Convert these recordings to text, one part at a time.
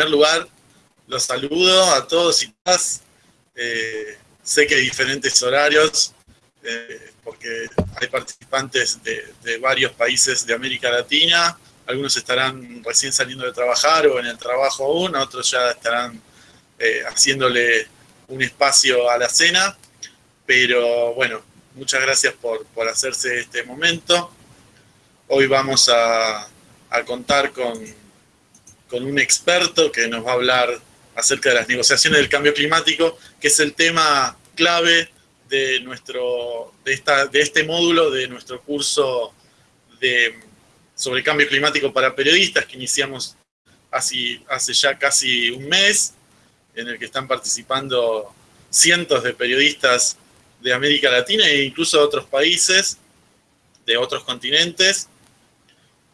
primer lugar, los saludo a todos y todas. Eh, sé que hay diferentes horarios, eh, porque hay participantes de, varios países de América Latina. Algunos estarán recién saliendo de trabajar o en el trabajo aún, otros ya estarán eh, haciéndole un espacio a la cena. Pero bueno, muchas gracias por, hacerse este momento. Hoy vamos a, contar con, con un experto que nos va a hablar acerca de las negociaciones del cambio climático, que es el tema clave de, nuestro, de, esta, de este módulo de nuestro curso de, sobre cambio climático para periodistas que iniciamos hace, hace ya casi un mes, en el que están participando cientos de periodistas de América Latina e incluso de otros países, de otros continentes,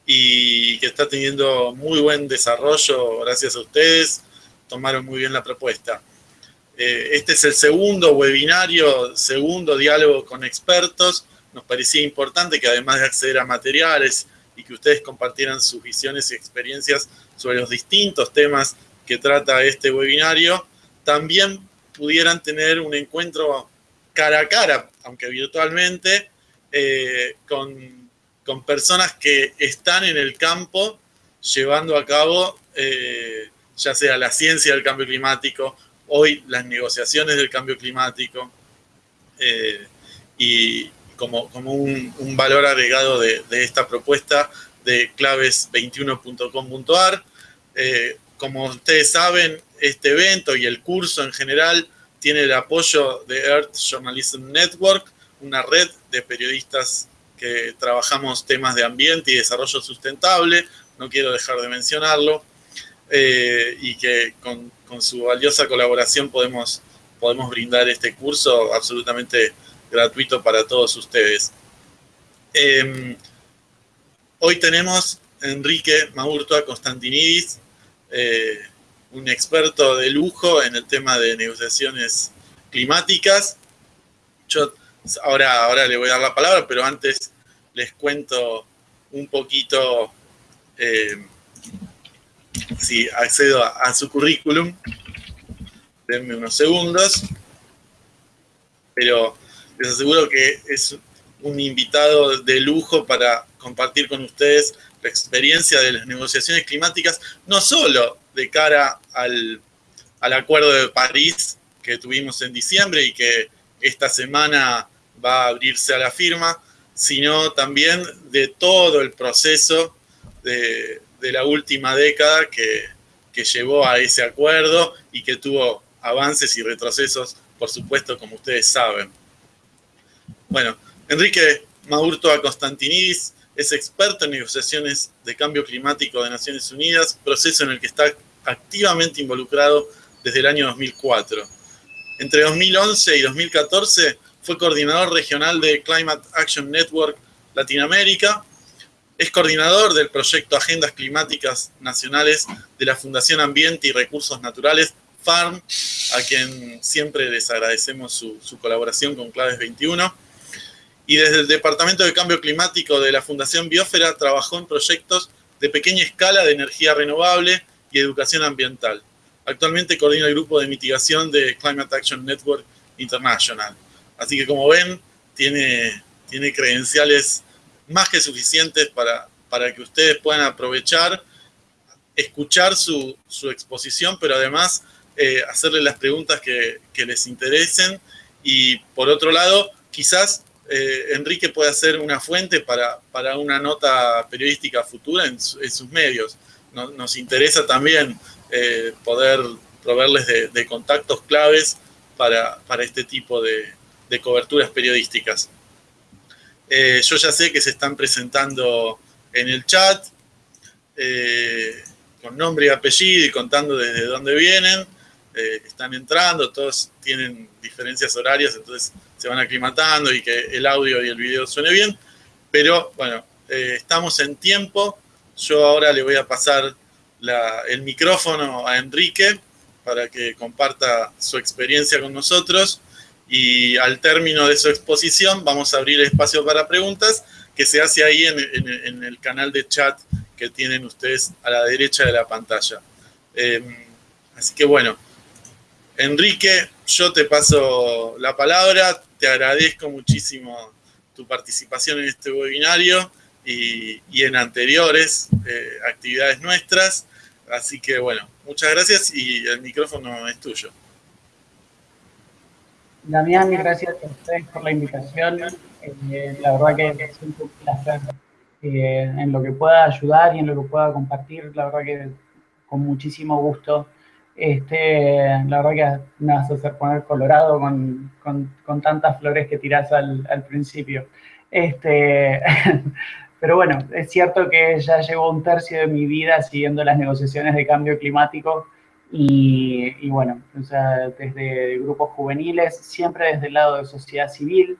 y que está teniendo muy buen desarrollo gracias a ustedes, tomaron muy bien la propuesta. Eh, este es el segundo webinario, segundo diálogo con expertos. Nos parecía importante que además de acceder a materiales y que ustedes compartieran sus visiones y experiencias sobre los distintos temas que trata este webinario, también pudieran tener un encuentro cara a cara, aunque virtualmente, eh, con, con, personas que están en el campo llevando a cabo eh, ya sea la ciencia del cambio climático, hoy las negociaciones del cambio climático, eh, y como, como un, valor agregado de, esta propuesta de claves21.com.ar. Eh, como ustedes saben, este evento y el curso en general tiene el apoyo de Earth Journalism Network, una red de periodistas que trabajamos temas de ambiente y desarrollo sustentable, no quiero dejar de mencionarlo. Eh, y que con, su valiosa colaboración podemos, podemos brindar este curso absolutamente gratuito para todos ustedes. Em, hoy tenemos a Enrique Maurtua Constantinidis, eh, un experto de lujo en el tema de negociaciones climáticas. Yo ahora, ahora le voy a dar la palabra, pero antes les cuento un poquito eh, si accedo a, su currículum. Denme unos segundos. Pero les aseguro que es un invitado de lujo para compartir con ustedes la experiencia de las negociaciones climáticas, no solo de cara al, al Acuerdo de París que tuvimos en diciembre y que esta semana va a abrirse a la firma, sino también de todo el proceso de, de la última década que, llevó a ese acuerdo y que tuvo avances y retrocesos, por supuesto, como ustedes saben. Bueno, Enrique Maurtoa Constantinidis es experto en negociaciones de cambio climático de Naciones Unidas, proceso en el que está activamente involucrado desde el año 2004. Entre 2011 y 2014 fue coordinador regional de Climate Action Network Latinoamérica, es coordinador del proyecto Agendas Climáticas Nacionales de la Fundación Ambiente y Recursos Naturales, FARM, a quien siempre les agradecemos su, colaboración con Claves 21. Y desde el Departamento de Cambio Climático de la Fundación Biosfera trabajó en proyectos de pequeña escala de energía renovable y educación ambiental. Actualmente coordina el grupo de mitigación de Climate Action Network International. Así que como ven, tiene, tiene credenciales más que suficientes para, para que ustedes puedan aprovechar, escuchar su, exposición, pero además eh, hacerle las preguntas que, les interesen. Y por otro lado, quizás eh, Enrique pueda ser una fuente para, para una nota periodística futura en, sus medios. nos interesa también eh, poder proveerles de, contactos claves para, este tipo de coberturas periodísticas. Eh, yo ya sé que se están presentando en el chat, eh, con nombre y apellido y contando desde dónde vienen. Eh, están entrando, todos tienen diferencias horarias, entonces se van aclimatando y que el audio y el video suene bien. Pero bueno, estamos en tiempo. Yo ahora le voy a pasar el micrófono a Enrique para que comparta su experiencia con nosotros y al término de su exposición vamos a abrir espacio para preguntas que se hace ahí en, el canal de chat que tienen ustedes a la derecha de la pantalla. Eh, así que bueno, Enrique, yo te paso la palabra, te agradezco muchísimo tu participación en este webinario y, en anteriores eh, actividades nuestras. Así que bueno, muchas gracias y el micrófono es tuyo. Damián, gracias a ustedes por la invitación. Eh, la verdad que es un placer eh, en lo que pueda ayudar y en lo que pueda compartir. La verdad que con muchísimo gusto. Este, la verdad que me vas a hacer poner colorado con, con, tantas flores que tirás al, al principio. Este, pero bueno, es cierto que ya llevo un tercio de mi vida siguiendo las negociaciones de cambio climático y, bueno, o sea, desde grupos juveniles, siempre desde el lado de sociedad civil,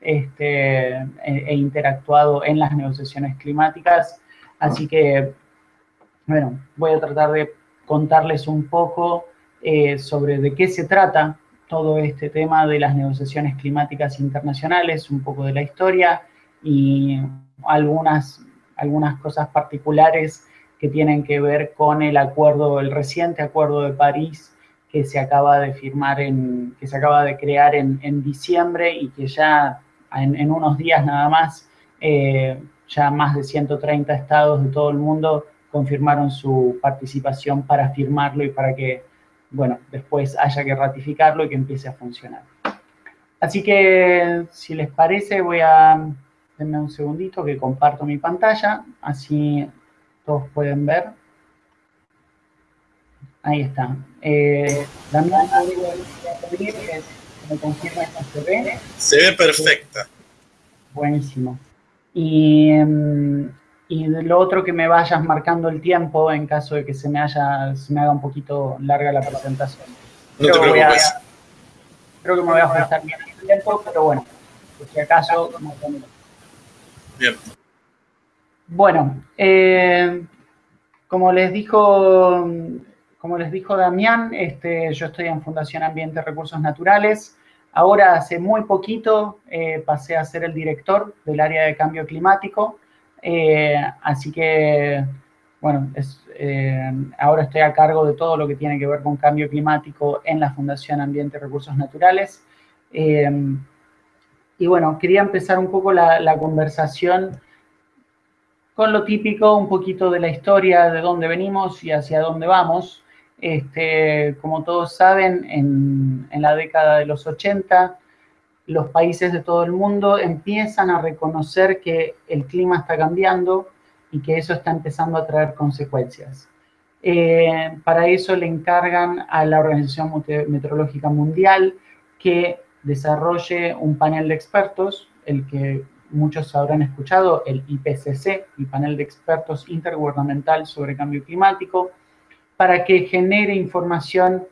este, he, interactuado en las negociaciones climáticas, así que, bueno, voy a tratar de contarles un poco eh, sobre de qué se trata todo este tema de las negociaciones climáticas internacionales, un poco de la historia y algunas, algunas cosas particulares que tienen que ver con el acuerdo, el reciente acuerdo de París que se acaba de firmar, en, que se acaba de crear en, diciembre y que ya en, unos días nada más, eh, ya más de 130 estados de todo el mundo confirmaron su participación para firmarlo y para que, bueno, después haya que ratificarlo y que empiece a funcionar. Así que, si les parece, voy a Denme un segundito que comparto mi pantalla, así todos pueden ver. Ahí está. Eh, Damián, me confirma que se ve. Se ve perfecta. Buenísimo. Y, em, y lo otro que me vayas marcando el tiempo en caso de que se me, haya, se me haga un poquito larga la presentación. No te preocupes. creo que me voy a ajustar bien el tiempo, pero bueno, por si acaso, Bien. Bueno, eh, como les dijo, como les dijo Damián, este, yo estoy en Fundación Ambiente Recursos Naturales. Ahora, hace muy poquito, eh, pasé a ser el director del área de cambio climático. Eh, así que, bueno, ahora estoy a cargo de todo lo que tiene que ver con cambio climático en la Fundación Ambiente y Recursos Naturales. Y bueno, quería empezar un poco la, conversación con lo típico, un poquito de la historia, de dónde venimos y hacia dónde vamos. Este, como todos saben, en, la década de los 80, los países de todo el mundo empiezan a reconocer que el clima está cambiando y que eso está empezando a traer consecuencias. Eh, para eso le encargan a la Organización Meteorológica Mundial que desarrolle un panel de expertos, el que muchos habrán escuchado, el IPCC, el panel de expertos intergubernamental sobre cambio climático, para que genere información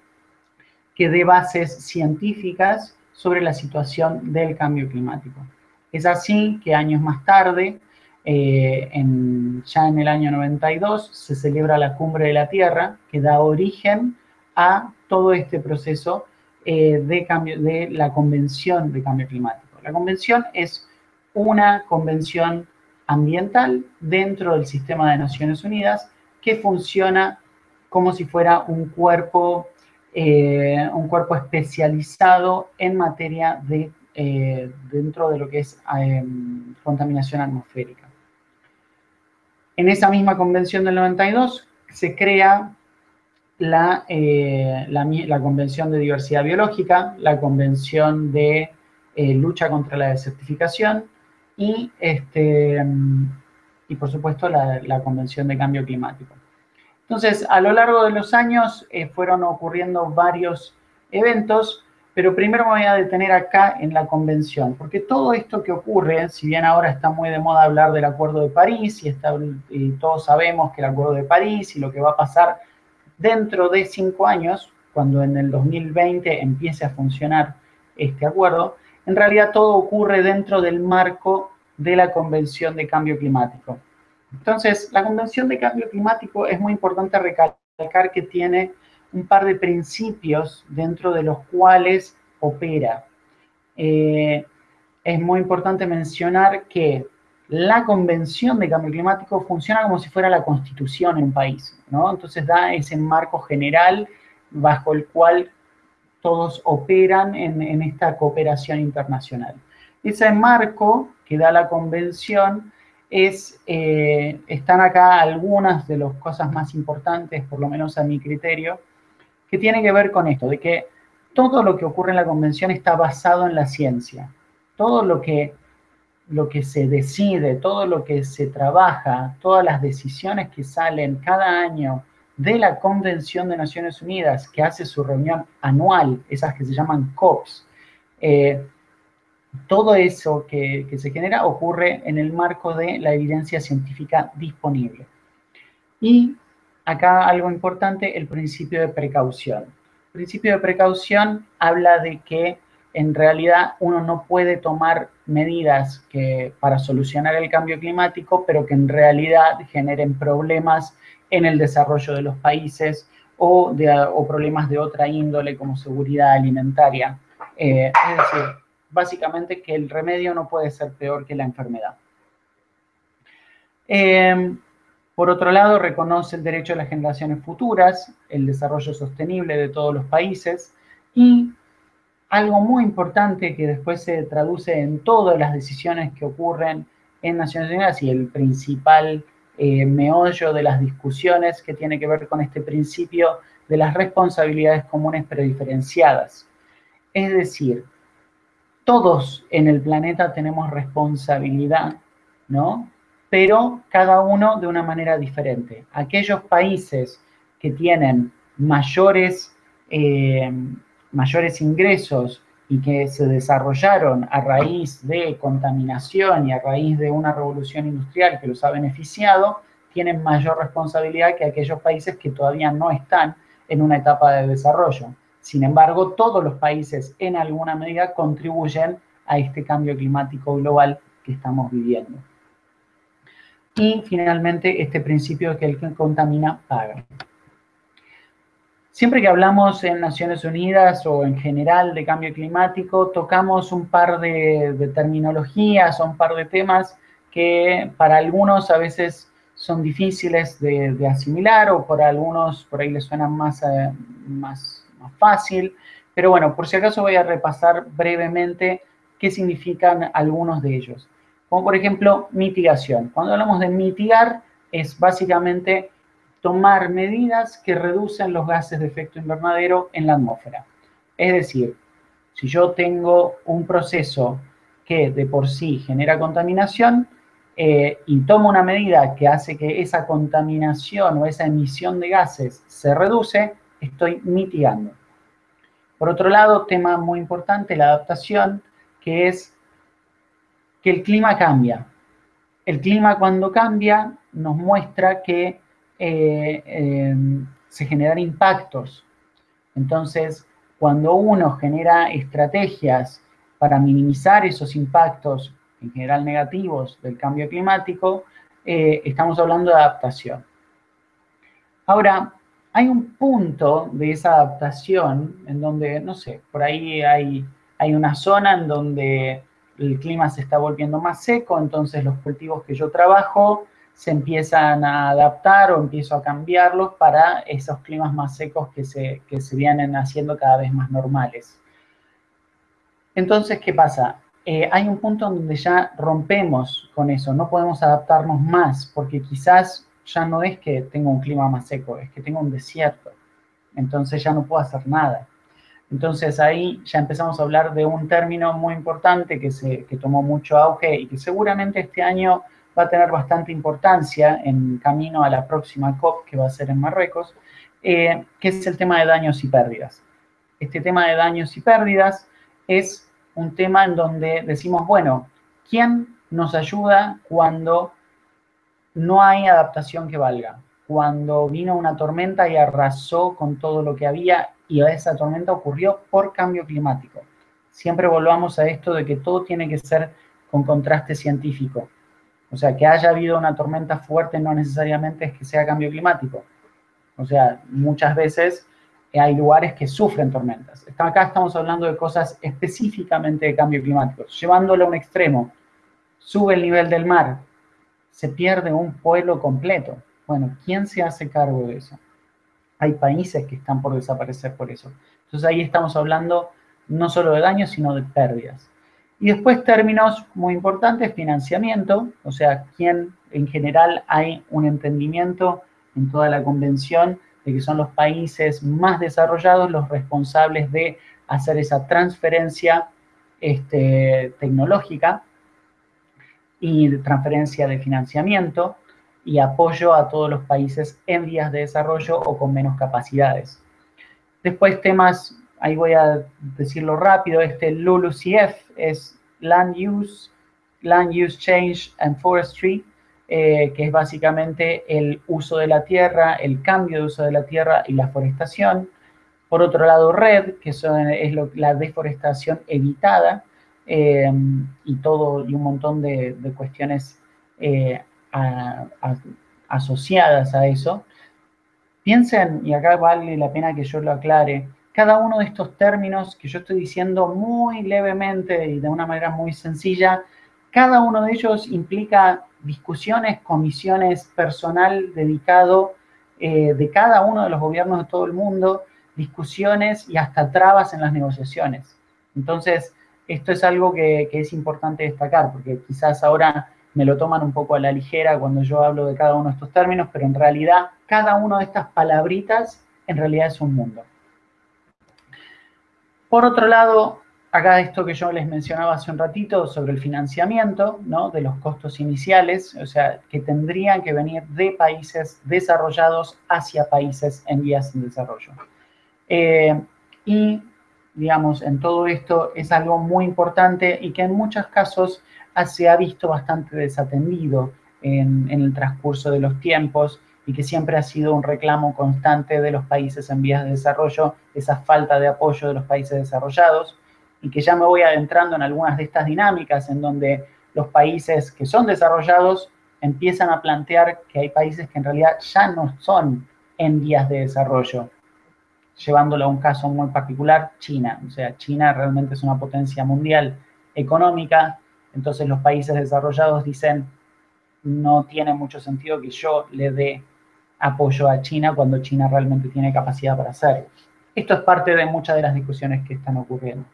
que dé bases científicas sobre la situación del cambio climático. Es así que años más tarde, eh, ya en el año 92, se celebra la Cumbre de la Tierra, que da origen a todo este proceso eh, de, cambio, de la Convención de Cambio Climático. La convención es una convención ambiental dentro del sistema de Naciones Unidas que funciona como si fuera un cuerpo, eh, un cuerpo especializado en materia de, eh, dentro de lo que es contaminación atmosférica. En esa misma convención del 92 se crea eh, la, la, Convención de Diversidad Biológica, la Convención de Lucha contra la Desertificación y, este, y por supuesto, la, Convención de Cambio Climático. Entonces, a lo largo de los años eh, fueron ocurriendo varios eventos, pero primero me voy a detener acá en la convención, porque todo esto que ocurre, si bien ahora está muy de moda hablar del Acuerdo de París y, está, y todos sabemos que el Acuerdo de París y lo que va a pasar Dentro de cinco años, cuando en el 2020 empiece a funcionar este acuerdo, en realidad todo ocurre dentro del marco de la Convención de Cambio Climático. Entonces, la Convención de Cambio Climático es muy importante recalcar que tiene un par de principios dentro de los cuales opera. Eh, es muy importante mencionar que la convención de cambio climático funciona como si fuera la constitución en un país, ¿no? Entonces da ese marco general bajo el cual todos operan en, esta cooperación internacional. Ese marco que da la convención es, eh, están acá algunas de las cosas más importantes, por lo menos a mi criterio, que tiene que ver con esto, de que todo lo que ocurre en la convención está basado en la ciencia. Todo lo que lo que se decide, todo lo que se trabaja, todas las decisiones que salen cada año de la Convención de Naciones Unidas, que hace su reunión anual, esas que se llaman COPs, eh, todo eso que, se genera ocurre en el marco de la evidencia científica disponible. Y acá algo importante, el principio de precaución. El principio de precaución habla de que en realidad uno no puede tomar medidas que, para solucionar el cambio climático, pero que en realidad generen problemas en el desarrollo de los países o, de, problemas de otra índole como seguridad alimentaria. Eh, es decir, básicamente que el remedio no puede ser peor que la enfermedad. Em, por otro lado, reconoce el derecho de las generaciones futuras, el desarrollo sostenible de todos los países y algo muy importante que después se traduce en todas las decisiones que ocurren en Naciones Unidas y el principal eh, meollo de las discusiones que tiene que ver con este principio de las responsabilidades comunes pero diferenciadas. Es decir, todos en el planeta tenemos responsabilidad, ¿no? Pero cada uno de una manera diferente. Aquellos países que tienen mayores eh, mayores ingresos y que se desarrollaron a raíz de contaminación y a raíz de una revolución industrial que los ha beneficiado, tienen mayor responsabilidad que aquellos países que todavía no están en una etapa de desarrollo. Sin embargo, todos los países en alguna medida contribuyen a este cambio climático global que estamos viviendo. Y finalmente, este principio de que el que contamina paga. Siempre que hablamos en Naciones Unidas o en general de cambio climático, tocamos un par de, terminologías o un par de temas que para algunos a veces son difíciles de, asimilar o por algunos por ahí les suenan más, eh, más, más fácil. Pero bueno, por si acaso voy a repasar brevemente qué significan algunos de ellos. Como por ejemplo, mitigación. Cuando hablamos de mitigar, es básicamente tomar medidas que reducen los gases de efecto invernadero en la atmósfera. Es decir, si yo tengo un proceso que de por sí genera contaminación eh, y tomo una medida que hace que esa contaminación o esa emisión de gases se reduce, estoy mitigando. Por otro lado, tema muy importante, la adaptación, que es que el clima cambia. El clima cuando cambia nos muestra que eh, em, se generan impactos. Entonces, cuando uno genera estrategias para minimizar esos impactos, en general negativos, del cambio climático, eh, estamos hablando de adaptación. Ahora, hay un punto de esa adaptación en donde, no sé, por ahí hay, hay una zona en donde el clima se está volviendo más seco, entonces los cultivos que yo trabajo se empiezan a adaptar o empiezo a cambiarlos para esos climas más secos que se, que se vienen haciendo cada vez más normales. Entonces, ¿qué pasa? Eh, hay un punto donde ya rompemos con eso, no podemos adaptarnos más, porque quizás ya no es que tengo un clima más seco, es que tengo un desierto. Entonces ya no puedo hacer nada. Entonces ahí ya empezamos a hablar de un término muy importante que, se, que tomó mucho auge y que seguramente este año va a tener bastante importancia en camino a la próxima COP que va a ser en Marruecos, eh, que es el tema de daños y pérdidas. Este tema de daños y pérdidas es un tema en donde decimos, bueno, ¿quién nos ayuda cuando no hay adaptación que valga? Cuando vino una tormenta y arrasó con todo lo que había y esa tormenta ocurrió por cambio climático. Siempre volvamos a esto de que todo tiene que ser con contraste científico. O sea, que haya habido una tormenta fuerte no necesariamente es que sea cambio climático. O sea, muchas veces hay lugares que sufren tormentas. Acá estamos hablando de cosas específicamente de cambio climático, llevándolo a un extremo. sube el nivel del mar, se pierde un pueblo completo. Bueno, ¿quién se hace cargo de eso? Hay países que están por desaparecer por eso. Entonces ahí estamos hablando no solo de daños, sino de pérdidas. Y después términos muy importantes, financiamiento, o sea, quién en general hay un entendimiento en toda la convención de que son los países más desarrollados los responsables de hacer esa transferencia este, tecnológica y transferencia de financiamiento y apoyo a todos los países en vías de desarrollo o con menos capacidades. Después temas, ahí voy a decirlo rápido, este LULUCF es Land Use, Land Use Change and Forestry, eh, que es básicamente el uso de la tierra, el cambio de uso de la tierra y la forestación. Por otro lado, RED, que es la deforestación evitada, eh, y todo, y un montón de, cuestiones eh, asociadas a eso. Piensen, y acá vale la pena que yo lo aclare, cada uno de estos términos que yo estoy diciendo muy levemente y de una manera muy sencilla, cada uno de ellos implica discusiones, comisiones, personal dedicado eh, de cada uno de los gobiernos de todo el mundo, discusiones y hasta trabas en las negociaciones. Entonces, esto es algo que, es importante destacar, porque quizás ahora me lo toman un poco a la ligera cuando yo hablo de cada uno de estos términos, pero en realidad cada una de estas palabritas en realidad es un mundo. Por otro lado, acá esto que yo les mencionaba hace un ratito sobre el financiamiento, ¿no? De los costos iniciales, o sea, que tendrían que venir de países desarrollados hacia países en vías de desarrollo. Eh, y, digamos, en todo esto es algo muy importante y que en muchos casos se ha visto bastante desatendido en, en el transcurso de los tiempos y que siempre ha sido un reclamo constante de los países en vías de desarrollo, esa falta de apoyo de los países desarrollados y que ya me voy adentrando en algunas de estas dinámicas en donde los países que son desarrollados empiezan a plantear que hay países que en realidad ya no son en vías de desarrollo. Llevándolo a un caso muy particular, China. O sea, China realmente es una potencia mundial económica, entonces los países desarrollados dicen, no tiene mucho sentido que yo le dé apoyo a China cuando China realmente tiene capacidad para hacerlo. Esto es parte de muchas de las discusiones que están ocurriendo.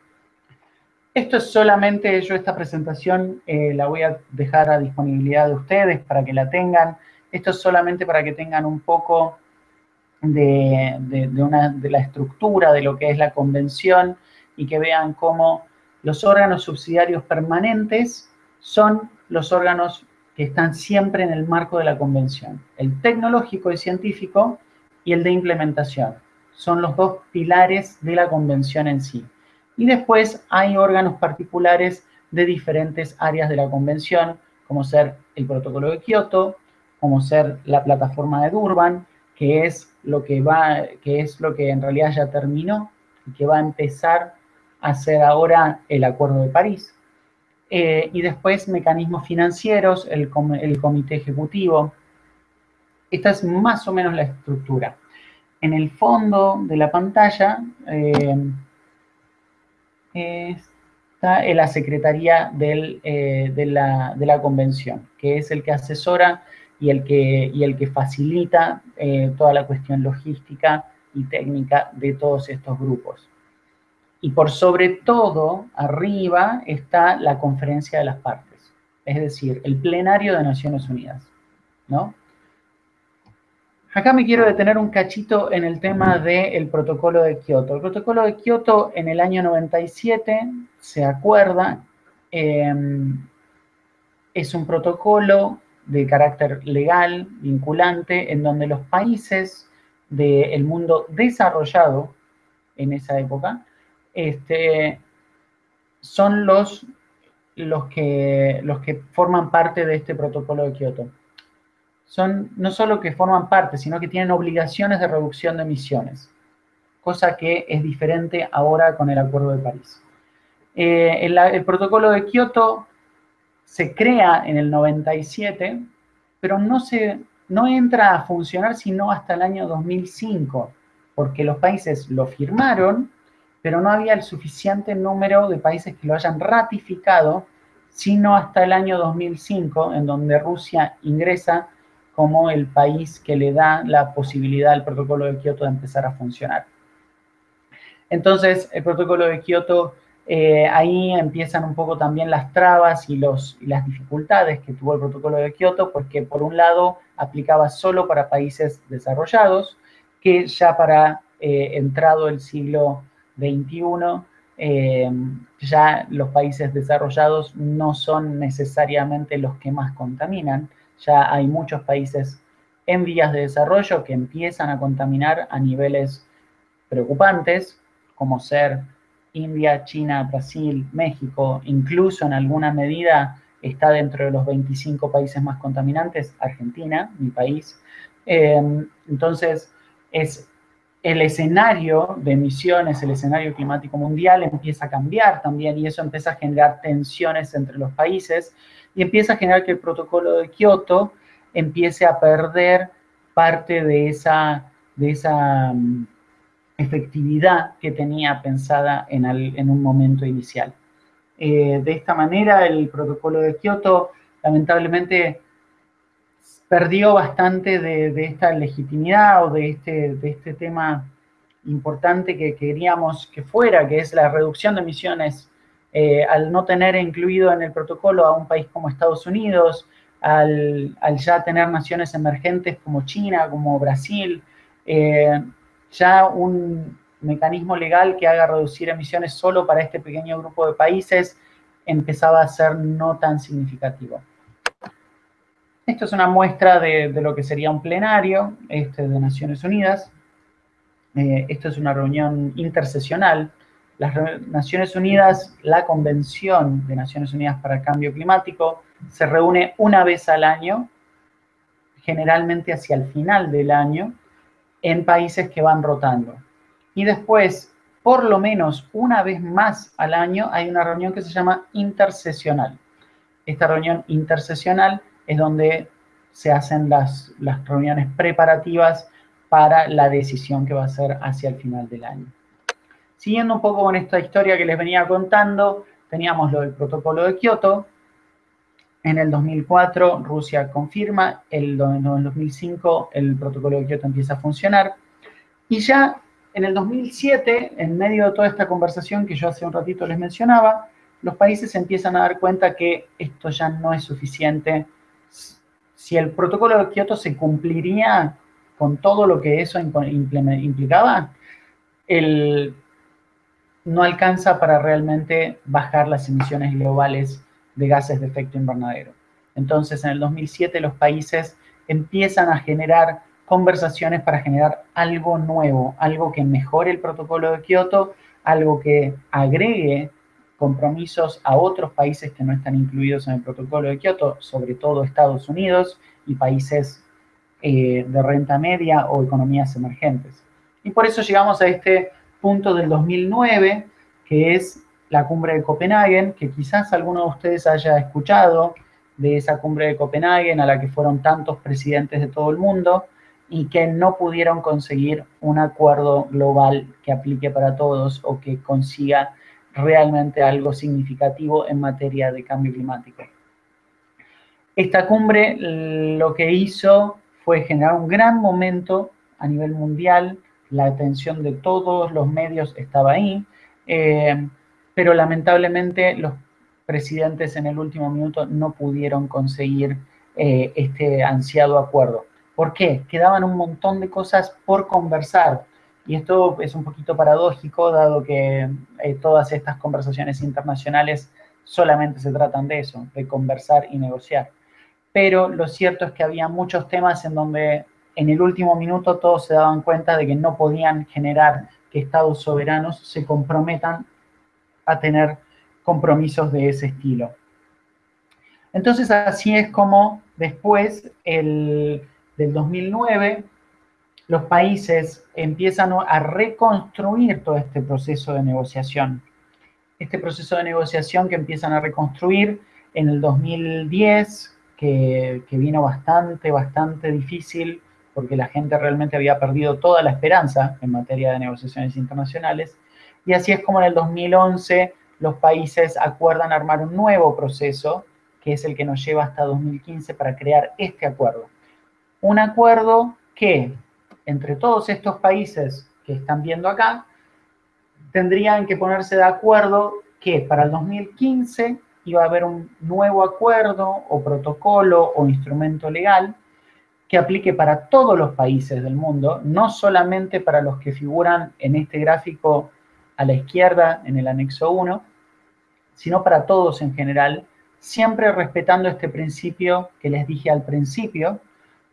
Esto es solamente, yo esta presentación eh, la voy a dejar a disponibilidad de ustedes para que la tengan. Esto es solamente para que tengan un poco de, una, de la estructura de lo que es la convención y que vean cómo los órganos subsidiarios permanentes son los órganos que están siempre en el marco de la convención. El tecnológico y científico y el de implementación. Son los dos pilares de la convención en sí. Y después hay órganos particulares de diferentes áreas de la convención, como ser el protocolo de Kioto, como ser la plataforma de Durban, que es lo que va, que es lo que en realidad ya terminó y que va a empezar a hacer ahora el Acuerdo de París. Eh, y después mecanismos financieros, el, el, comité ejecutivo. Esta es más o menos la estructura. En el fondo de la pantalla eh, está la Secretaría eh, de, la, Convención, que es el que asesora y el que, y el que facilita toda la cuestión logística y técnica de todos estos grupos. Y por sobre todo, arriba está la conferencia de las partes, es decir, el plenario de Naciones Unidas, ¿no? Acá me quiero detener un cachito en el tema del protocolo de Kioto. El protocolo de Kioto en el año 97 se acuerda, em, es un protocolo de carácter legal, vinculante, en donde los países del mundo desarrollado en esa época este, son los, los, que, los que forman parte de este protocolo de Kioto. Son no solo que forman parte, sino que tienen obligaciones de reducción de emisiones, cosa que es diferente ahora con el Acuerdo de París. Eh, el, el, protocolo de Kioto se crea en el 97, pero no, se, no entra a funcionar sino hasta el año 2005, porque los países lo firmaron, pero no había el suficiente número de países que lo hayan ratificado sino hasta el año 2005, en donde Rusia ingresa como el país que le da la posibilidad al protocolo de Kioto de empezar a funcionar. Entonces, el protocolo de Kioto, eh, ahí empiezan un poco también las trabas y, los, las dificultades que tuvo el protocolo de Kioto, porque por un lado aplicaba solo para países desarrollados, que ya para eh, entrado el siglo XXI, eh, ya los países desarrollados no son necesariamente los que más contaminan, ya hay muchos países en vías de desarrollo que empiezan a contaminar a niveles preocupantes, como ser India, China, Brasil, México, incluso en alguna medida está dentro de los 25 países más contaminantes, Argentina, mi país. Eh, entonces, es el escenario de emisiones, el escenario climático mundial empieza a cambiar también y eso empieza a generar tensiones entre los países y empieza a generar que el protocolo de Kioto empiece a perder parte de esa, de esa mm, efectividad que tenía pensada en, un momento inicial. Eh, de esta manera, el protocolo de Kioto lamentablemente perdió bastante de, esta legitimidad o de este, de este tema importante que queríamos que fuera, que es la reducción de emisiones, eh, al no tener incluido en el protocolo a un país como Estados Unidos, al, ya tener naciones emergentes como China, como Brasil, eh, ya un mecanismo legal que haga reducir emisiones solo para este pequeño grupo de países empezaba a ser no tan significativo. Esto es una muestra de, lo que sería un plenario este, de Naciones Unidas. Eh, esto es una reunión intersesional. Las Naciones Unidas, la Convención de Naciones Unidas para el Cambio Climático, se reúne una vez al año, generalmente hacia el final del año, en países que van rotando. Y después, por lo menos una vez más al año, hay una reunión que se llama intersesional. Esta reunión intersesional es donde se hacen las, las reuniones preparativas para la decisión que va a ser hacia el final del año. Siguiendo un poco con esta historia que les venía contando, teníamos lo del protocolo de Kioto. En el 2004 Rusia confirma, el, en el 2005 el protocolo de Kioto empieza a funcionar. Y ya en el 2007, en medio de toda esta conversación que yo hace un ratito les mencionaba, los países empiezan a dar cuenta que esto ya no es suficiente si el protocolo de Kioto se cumpliría con todo lo que eso implicaba, no alcanza para realmente bajar las emisiones globales de gases de efecto invernadero. Entonces, en el 2007 los países empiezan a generar conversaciones para generar algo nuevo, algo que mejore el protocolo de Kioto, algo que agregue compromisos a otros países que no están incluidos en el protocolo de Kioto, sobre todo Estados Unidos y países eh, de renta media o economías emergentes. Y por eso llegamos a este punto del 2009, que es la cumbre de Copenhague, que quizás alguno de ustedes haya escuchado de esa cumbre de Copenhague a la que fueron tantos presidentes de todo el mundo y que no pudieron conseguir un acuerdo global que aplique para todos o que consiga realmente algo significativo en materia de cambio climático. Esta cumbre lo que hizo fue generar un gran momento a nivel mundial, la atención de todos los medios estaba ahí, eh, pero lamentablemente los presidentes en el último minuto no pudieron conseguir eh, este ansiado acuerdo. ¿Por qué? Quedaban un montón de cosas por conversar. Y esto es un poquito paradójico, dado que eh, todas estas conversaciones internacionales solamente se tratan de eso, de conversar y negociar. Pero lo cierto es que había muchos temas en donde en el último minuto todos se daban cuenta de que no podían generar que estados soberanos se comprometan a tener compromisos de ese estilo. Entonces así es como después el, del 2009 los países empiezan a reconstruir todo este proceso de negociación. Este proceso de negociación que empiezan a reconstruir en el 2010, que, vino bastante, bastante difícil, porque la gente realmente había perdido toda la esperanza en materia de negociaciones internacionales. Y así es como en el 2011 los países acuerdan armar un nuevo proceso, que es el que nos lleva hasta 2015 para crear este acuerdo. Un acuerdo que, entre todos estos países que están viendo acá, tendrían que ponerse de acuerdo que para el 2015 iba a haber un nuevo acuerdo o protocolo o instrumento legal que aplique para todos los países del mundo, no solamente para los que figuran en este gráfico a la izquierda en el anexo 1, sino para todos en general, siempre respetando este principio que les dije al principio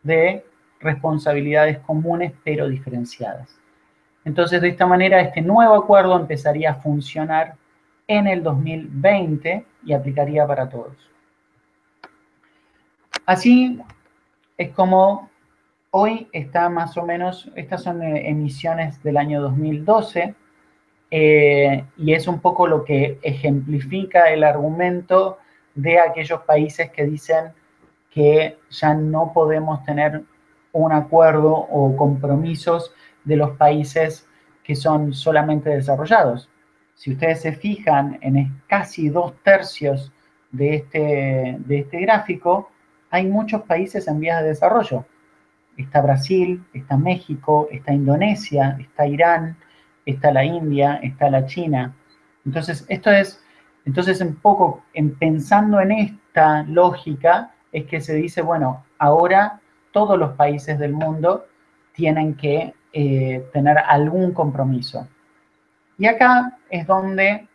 de responsabilidades comunes pero diferenciadas. Entonces, de esta manera, este nuevo acuerdo empezaría a funcionar en el 2020 y aplicaría para todos. Así es como hoy está más o menos, estas son eh, emisiones del año 2012, eh, y es un poco lo que ejemplifica el argumento de aquellos países que dicen que ya no podemos tener un acuerdo o compromisos de los países que son solamente desarrollados. Si ustedes se fijan en casi dos tercios de este, de este gráfico, hay muchos países en vías de desarrollo. Está Brasil, está México, está Indonesia, está Irán, está la India, está la China. Entonces, esto es, entonces un poco en, pensando en esta lógica, es que se dice, bueno, ahora todos los países del mundo tienen que eh, tener algún compromiso. Y acá es donde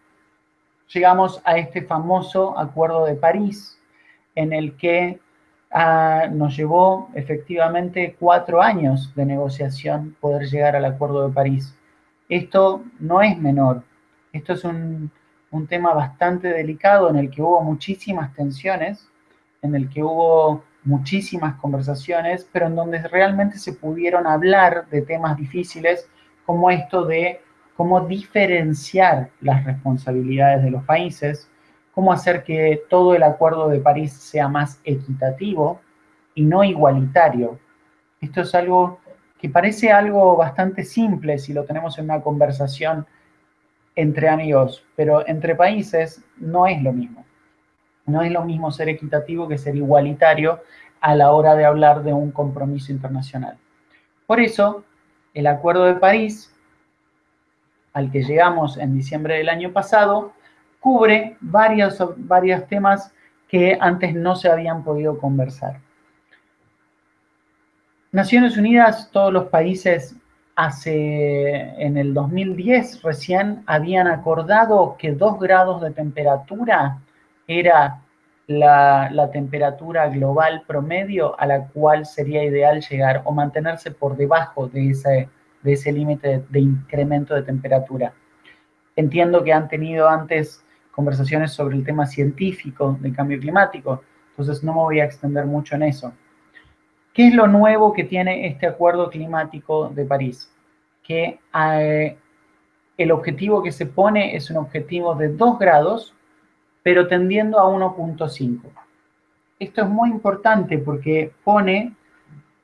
llegamos a este famoso Acuerdo de París, en el que ah, nos llevó efectivamente cuatro años de negociación poder llegar al Acuerdo de París. Esto no es menor, esto es un, un tema bastante delicado en el que hubo muchísimas tensiones, en el que hubo muchísimas conversaciones, pero en donde realmente se pudieron hablar de temas difíciles como esto de cómo diferenciar las responsabilidades de los países, cómo hacer que todo el Acuerdo de París sea más equitativo y no igualitario. Esto es algo que parece algo bastante simple si lo tenemos en una conversación entre amigos, pero entre países no es lo mismo. No es lo mismo ser equitativo que ser igualitario a la hora de hablar de un compromiso internacional. Por eso, el Acuerdo de París, al que llegamos en diciembre del año pasado, cubre varios, varios temas que antes no se habían podido conversar. Naciones Unidas, todos los países hace, en el 2010 recién habían acordado que dos grados de temperatura era la, temperatura global promedio a la cual sería ideal llegar o mantenerse por debajo de ese, de ese límite de, incremento de temperatura. Entiendo que han tenido antes conversaciones sobre el tema científico del cambio climático, entonces no me voy a extender mucho en eso. ¿Qué es lo nuevo que tiene este acuerdo climático de París? Que eh, el objetivo que se pone es un objetivo de 2 grados pero tendiendo a 1.5. Esto es muy importante porque pone,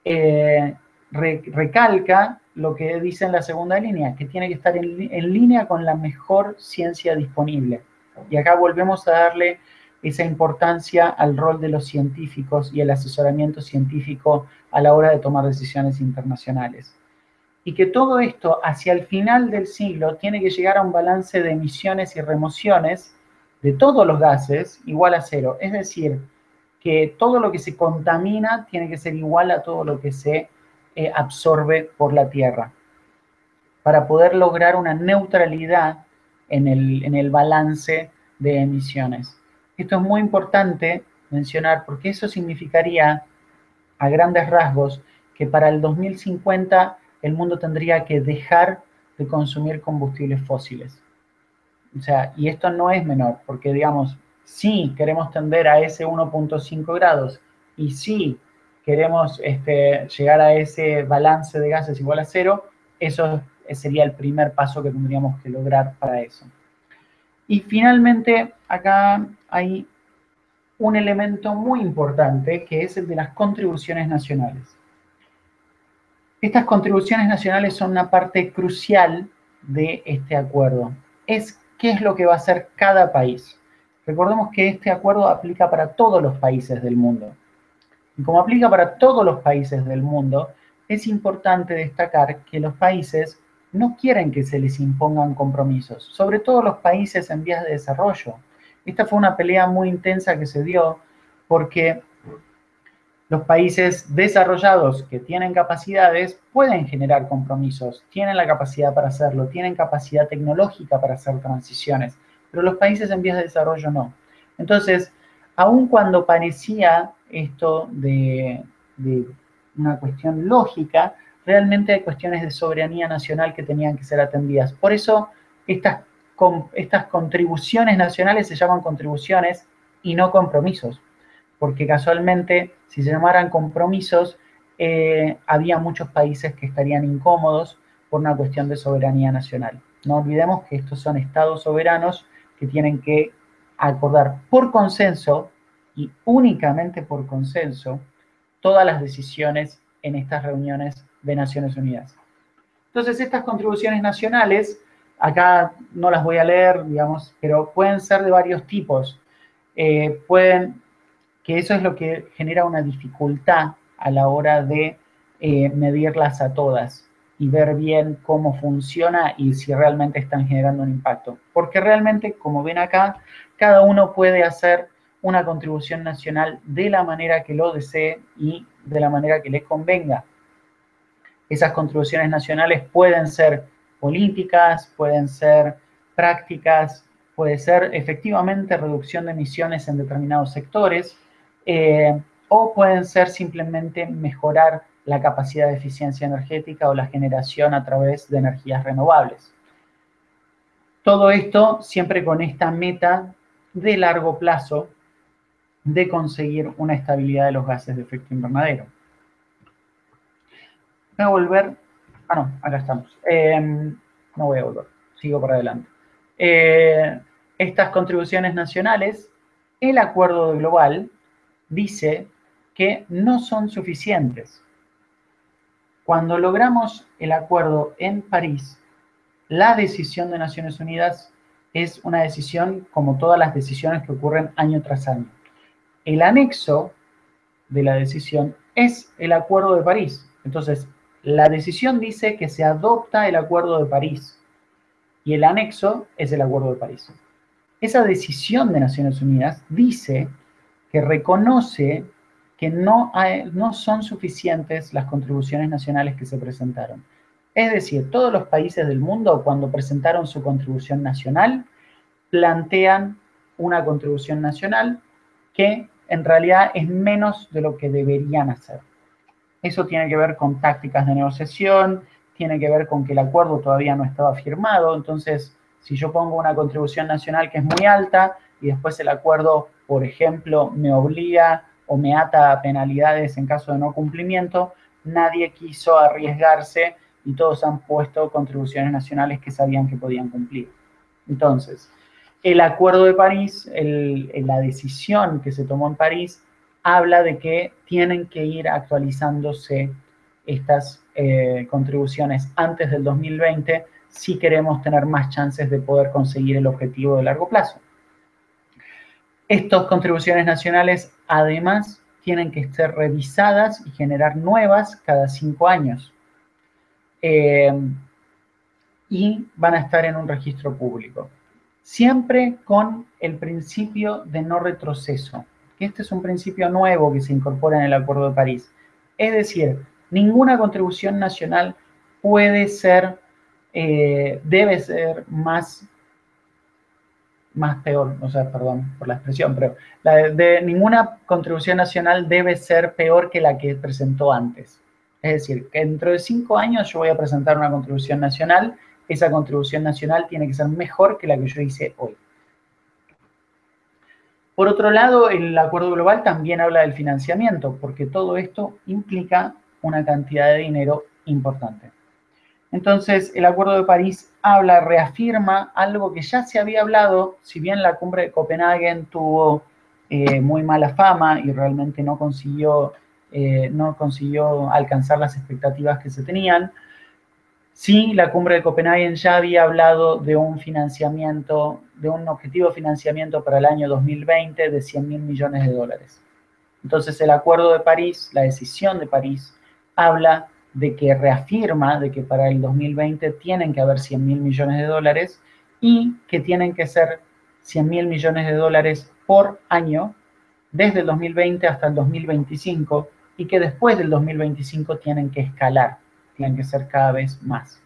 eh, recalca lo que dice en la segunda línea, que tiene que estar en, en línea con la mejor ciencia disponible. Y acá volvemos a darle esa importancia al rol de los científicos y el asesoramiento científico a la hora de tomar decisiones internacionales. Y que todo esto hacia el final del siglo tiene que llegar a un balance de emisiones y remociones de todos los gases igual a cero. Es decir, que todo lo que se contamina tiene que ser igual a todo lo que se eh, absorbe por la Tierra, para poder lograr una neutralidad en el, en el balance de emisiones. Esto es muy importante mencionar porque eso significaría, a grandes rasgos, que para el 2050 el mundo tendría que dejar de consumir combustibles fósiles. O sea, y esto no es menor, porque digamos, si queremos tender a ese 1.5 grados y si queremos este, llegar a ese balance de gases igual a cero, eso sería el primer paso que tendríamos que lograr para eso. Y finalmente, acá hay un elemento muy importante que es el de las contribuciones nacionales. Estas contribuciones nacionales son una parte crucial de este acuerdo. Es qué es lo que va a hacer cada país. Recordemos que este acuerdo aplica para todos los países del mundo. Y como aplica para todos los países del mundo, es importante destacar que los países no quieren que se les impongan compromisos, sobre todo los países en vías de desarrollo. Esta fue una pelea muy intensa que se dio porque los países desarrollados que tienen capacidades pueden generar compromisos, tienen la capacidad para hacerlo, tienen capacidad tecnológica para hacer transiciones, pero los países en vías de desarrollo no. Entonces, aun cuando parecía esto de, una cuestión lógica, realmente hay cuestiones de soberanía nacional que tenían que ser atendidas. Por eso estas contribuciones nacionales se llaman contribuciones y no compromisos, porque casualmente si se llamaran compromisos, eh, había muchos países que estarían incómodos por una cuestión de soberanía nacional. No olvidemos que estos son estados soberanos que tienen que acordar por consenso y únicamente por consenso todas las decisiones en estas reuniones de Naciones Unidas. Entonces, estas contribuciones nacionales, acá no las voy a leer, digamos, pero pueden ser de varios tipos. Eh, pueden, eso es lo que genera una dificultad a la hora de eh, medirlas a todas y ver bien cómo funciona y si realmente están generando un impacto. Porque realmente, como ven acá, cada uno puede hacer una contribución nacional de la manera que lo desee y de la manera que le convenga. Esas contribuciones nacionales pueden ser políticas, pueden ser prácticas, puede ser efectivamente reducción de emisiones en determinados sectores, eh, o pueden ser simplemente mejorar la capacidad de eficiencia energética o la generación a través de energías renovables. Todo esto siempre con esta meta de largo plazo de conseguir una estabilidad de los gases de efecto invernadero voy a volver. Ah, no, acá estamos. Em, no voy a volver, sigo para adelante. Eh, estas contribuciones nacionales, el acuerdo global dice que no son suficientes. Cuando logramos el acuerdo en París, la decisión de Naciones Unidas es una decisión como todas las decisiones que ocurren año tras año. El anexo de la decisión es el Acuerdo de París. Entonces, la decisión dice que se adopta el Acuerdo de París y el anexo es el Acuerdo de París. Esa decisión de Naciones Unidas dice que reconoce que no, no son suficientes las contribuciones nacionales que se presentaron. Es decir, todos los países del mundo cuando presentaron su contribución nacional plantean una contribución nacional que en realidad es menos de lo que deberían hacer. Eso tiene que ver con tácticas de negociación, tiene que ver con que el acuerdo todavía no estaba firmado, entonces si yo pongo una contribución nacional que es muy alta y después el acuerdo, por ejemplo, me obliga o me ata a penalidades en caso de no cumplimiento, nadie quiso arriesgarse y todos han puesto contribuciones nacionales que sabían que podían cumplir. Entonces, el Acuerdo de París, la decisión que se tomó en París, habla de que tienen que ir actualizándose estas eh, contribuciones antes del 2020 si queremos tener más chances de poder conseguir el objetivo de largo plazo. Estas contribuciones nacionales, además, tienen que ser revisadas y generar nuevas cada cinco años. Eh, y van a estar en un registro público. Siempre con el principio de no retroceso este es un principio nuevo que se incorpora en el Acuerdo de París. Es decir, ninguna contribución nacional puede ser, eh, debe ser más, más peor, o sea, perdón por la expresión, pero de, ninguna contribución nacional debe ser peor que la que presentó antes. Es decir, que dentro de cinco años yo voy a presentar una contribución nacional, esa contribución nacional tiene que ser mejor que la que yo hice hoy. Por otro lado, el acuerdo global también habla del financiamiento, porque todo esto implica una cantidad de dinero importante. Entonces, el Acuerdo de París habla, reafirma algo que ya se había hablado, si bien la cumbre de Copenhague tuvo eh, muy mala fama y realmente no consiguió, eh, no consiguió alcanzar las expectativas que se tenían, Sí, la cumbre de Copenhague ya había hablado de un financiamiento, de un objetivo de financiamiento para el año 2020 de 100 mil millones de dólares. Entonces el Acuerdo de París, la decisión de París, habla de que reafirma de que para el 2020 tienen que haber 100 mil millones de dólares y que tienen que ser 100 mil millones de dólares por año desde el 2020 hasta el 2025 y que después del 2025 tienen que escalar, tienen que ser cada vez más.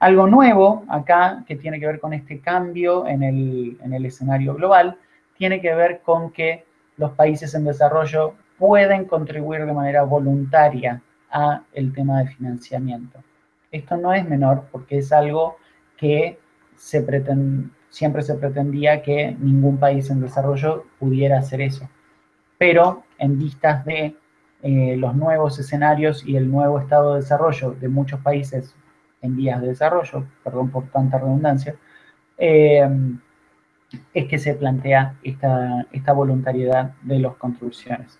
Algo nuevo acá que tiene que ver con este cambio en el, en el escenario global tiene que ver con que los países en desarrollo pueden contribuir de manera voluntaria a el tema de financiamiento. Esto no es menor porque es algo que siempre se pretendía que ningún país en desarrollo pudiera hacer eso. Pero en vistas de eh, los nuevos escenarios y el nuevo estado de desarrollo de muchos países en vías de desarrollo, perdón por tanta redundancia, eh, es que se plantea esta, esta voluntariedad de las contribuciones.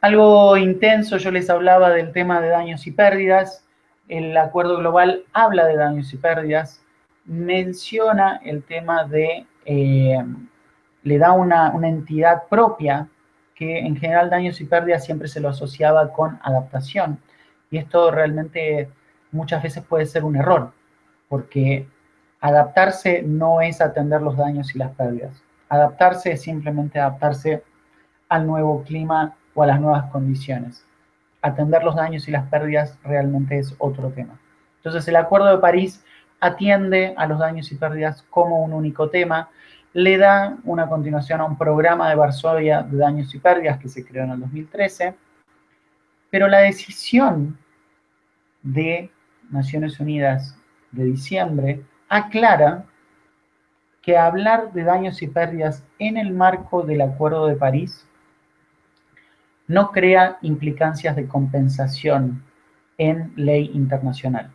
Algo intenso, yo les hablaba del tema de daños y pérdidas. El acuerdo global habla de daños y pérdidas, menciona el tema de, eh, le da una, una entidad propia, que en general daños y pérdidas siempre se lo asociaba con adaptación. Y esto realmente muchas veces puede ser un error, porque adaptarse no es atender los daños y las pérdidas. Adaptarse es simplemente adaptarse al nuevo clima o a las nuevas condiciones. Atender los daños y las pérdidas realmente es otro tema. Entonces el Acuerdo de París atiende a los daños y pérdidas como un único tema, le da una continuación a un programa de Varsovia de daños y pérdidas que se creó en el 2013, pero la decisión de Naciones Unidas de diciembre aclara que hablar de daños y pérdidas en el marco del Acuerdo de París no crea implicancias de compensación en ley internacional.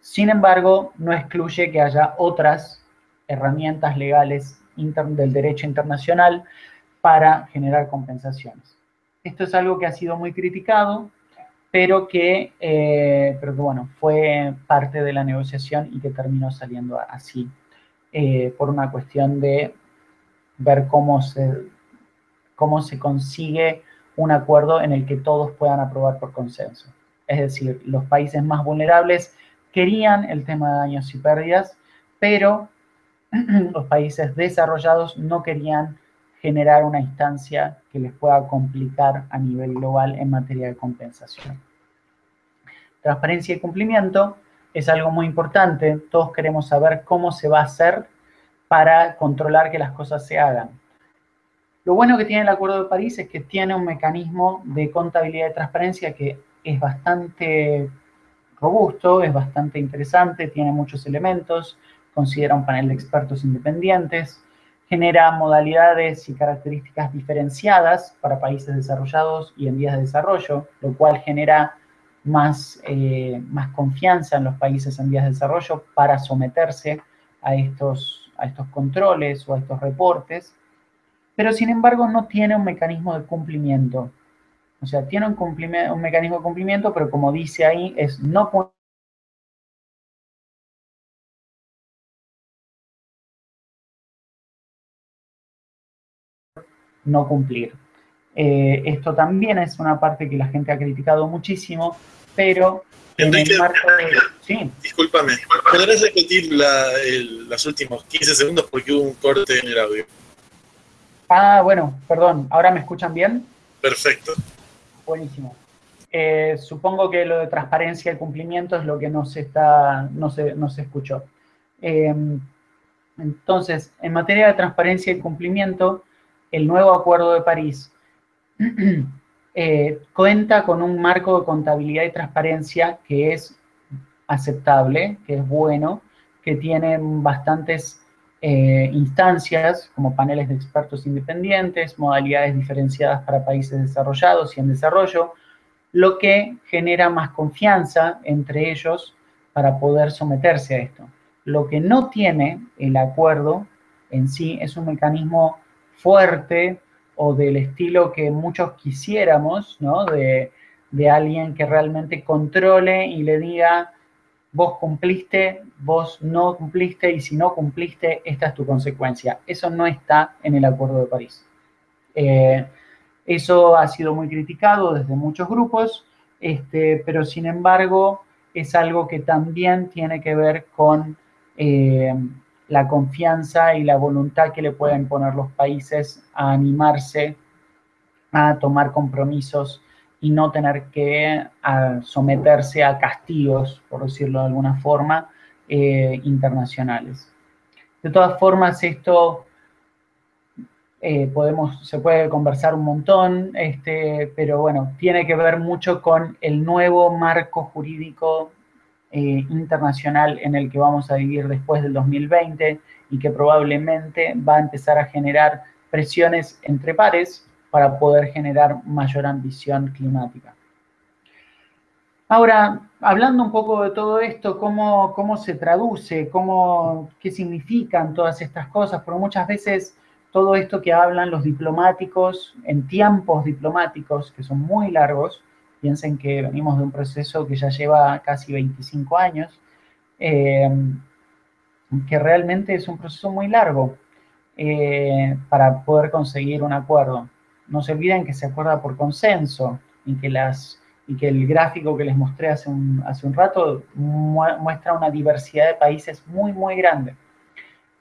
Sin embargo, no excluye que haya otras herramientas legales del derecho internacional para generar compensaciones. Esto es algo que ha sido muy criticado, pero que, eh, pero bueno, fue parte de la negociación y que terminó saliendo así, eh, por una cuestión de ver cómo se cómo se consigue un acuerdo en el que todos puedan aprobar por consenso. Es decir, los países más vulnerables querían el tema de daños y pérdidas, pero los países desarrollados no querían generar una instancia que les pueda complicar a nivel global en materia de compensación. Transparencia y cumplimiento es algo muy importante. Todos queremos saber cómo se va a hacer para controlar que las cosas se hagan. Lo bueno que tiene el Acuerdo de París es que tiene un mecanismo de contabilidad y transparencia que es bastante robusto, es bastante interesante, tiene muchos elementos, considera un panel de expertos independientes, genera modalidades y características diferenciadas para países desarrollados y en vías de desarrollo, lo cual genera más, eh, más confianza en los países en vías de desarrollo para someterse a estos, a estos controles o a estos reportes pero sin embargo no tiene un mecanismo de cumplimiento. O sea, tiene un, un mecanismo de cumplimiento, pero como dice ahí, es no no cumplir. Eh, esto también es una parte que la gente ha criticado muchísimo, pero Enrique, sí. discúlpame, ¿podrás repetir los últimos 15 segundos porque hubo un corte en el audio? Ah, bueno, perdón, ¿ahora me escuchan bien? Perfecto. Buenísimo. Eh, supongo que lo de transparencia y cumplimiento es lo que no se, está, no se, no se escuchó. Em, entonces, en materia de transparencia y cumplimiento, el nuevo Acuerdo de París eh, cuenta con un marco de contabilidad y transparencia que es aceptable, que es bueno, que tiene bastantes eh, instancias como paneles de expertos independientes, modalidades diferenciadas para países desarrollados y en desarrollo, lo que genera más confianza entre ellos para poder someterse a esto. Lo que no tiene el acuerdo en sí es un mecanismo fuerte o del estilo que muchos quisiéramos, ¿no? De, de alguien que realmente controle y le diga, vos cumpliste, vos no cumpliste y si no cumpliste, esta es tu consecuencia. Eso no está en el Acuerdo de París. Eh, eso ha sido muy criticado desde muchos grupos, este, pero sin embargo es algo que también tiene que ver con eh, la confianza y la voluntad que le pueden poner los países a animarse a tomar compromisos y no tener que someterse a castigos, por decirlo de alguna forma, eh, internacionales. De todas formas, esto eh, podemos, se puede conversar un montón, este, pero bueno, tiene que ver mucho con el nuevo marco jurídico eh, internacional en el que vamos a vivir después del 2020 y que probablemente va a empezar a generar presiones entre pares para poder generar mayor ambición climática. Ahora, hablando un poco de todo esto, ¿cómo, cómo se traduce? Cómo, ¿Qué significan todas estas cosas? Porque muchas veces todo esto que hablan los diplomáticos en tiempos diplomáticos, que son muy largos, piensen que venimos de un proceso que ya lleva casi 25 años, eh, que realmente es un proceso muy largo eh, para poder conseguir un acuerdo. No se olviden que se acuerda por consenso y que, las, y que el gráfico que les mostré hace un, hace un rato muestra una diversidad de países muy, muy grande.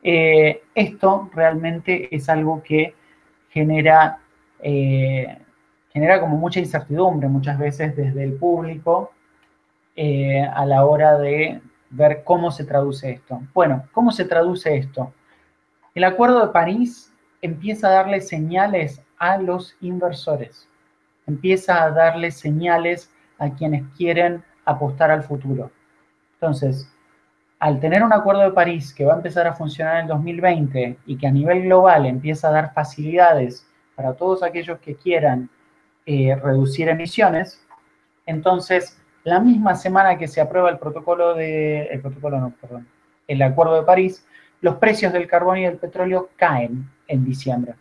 Eh, esto realmente es algo que genera, eh, genera como mucha incertidumbre muchas veces desde el público eh, a la hora de ver cómo se traduce esto. Bueno, ¿cómo se traduce esto? El Acuerdo de París empieza a darle señales a los inversores, empieza a darle señales a quienes quieren apostar al futuro. Entonces, al tener un acuerdo de París que va a empezar a funcionar en el 2020 y que a nivel global empieza a dar facilidades para todos aquellos que quieran eh, reducir emisiones, entonces la misma semana que se aprueba el protocolo de, el protocolo no, perdón, el acuerdo de París, los precios del carbón y del petróleo caen en diciembre.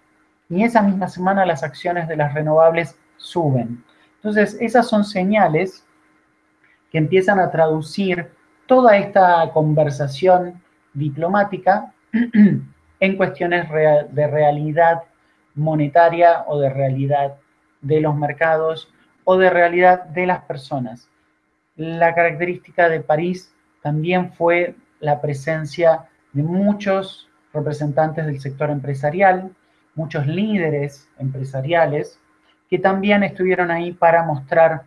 Y esa misma semana las acciones de las renovables suben. Entonces, esas son señales que empiezan a traducir toda esta conversación diplomática en cuestiones de realidad monetaria o de realidad de los mercados o de realidad de las personas. La característica de París también fue la presencia de muchos representantes del sector empresarial, muchos líderes empresariales que también estuvieron ahí para mostrar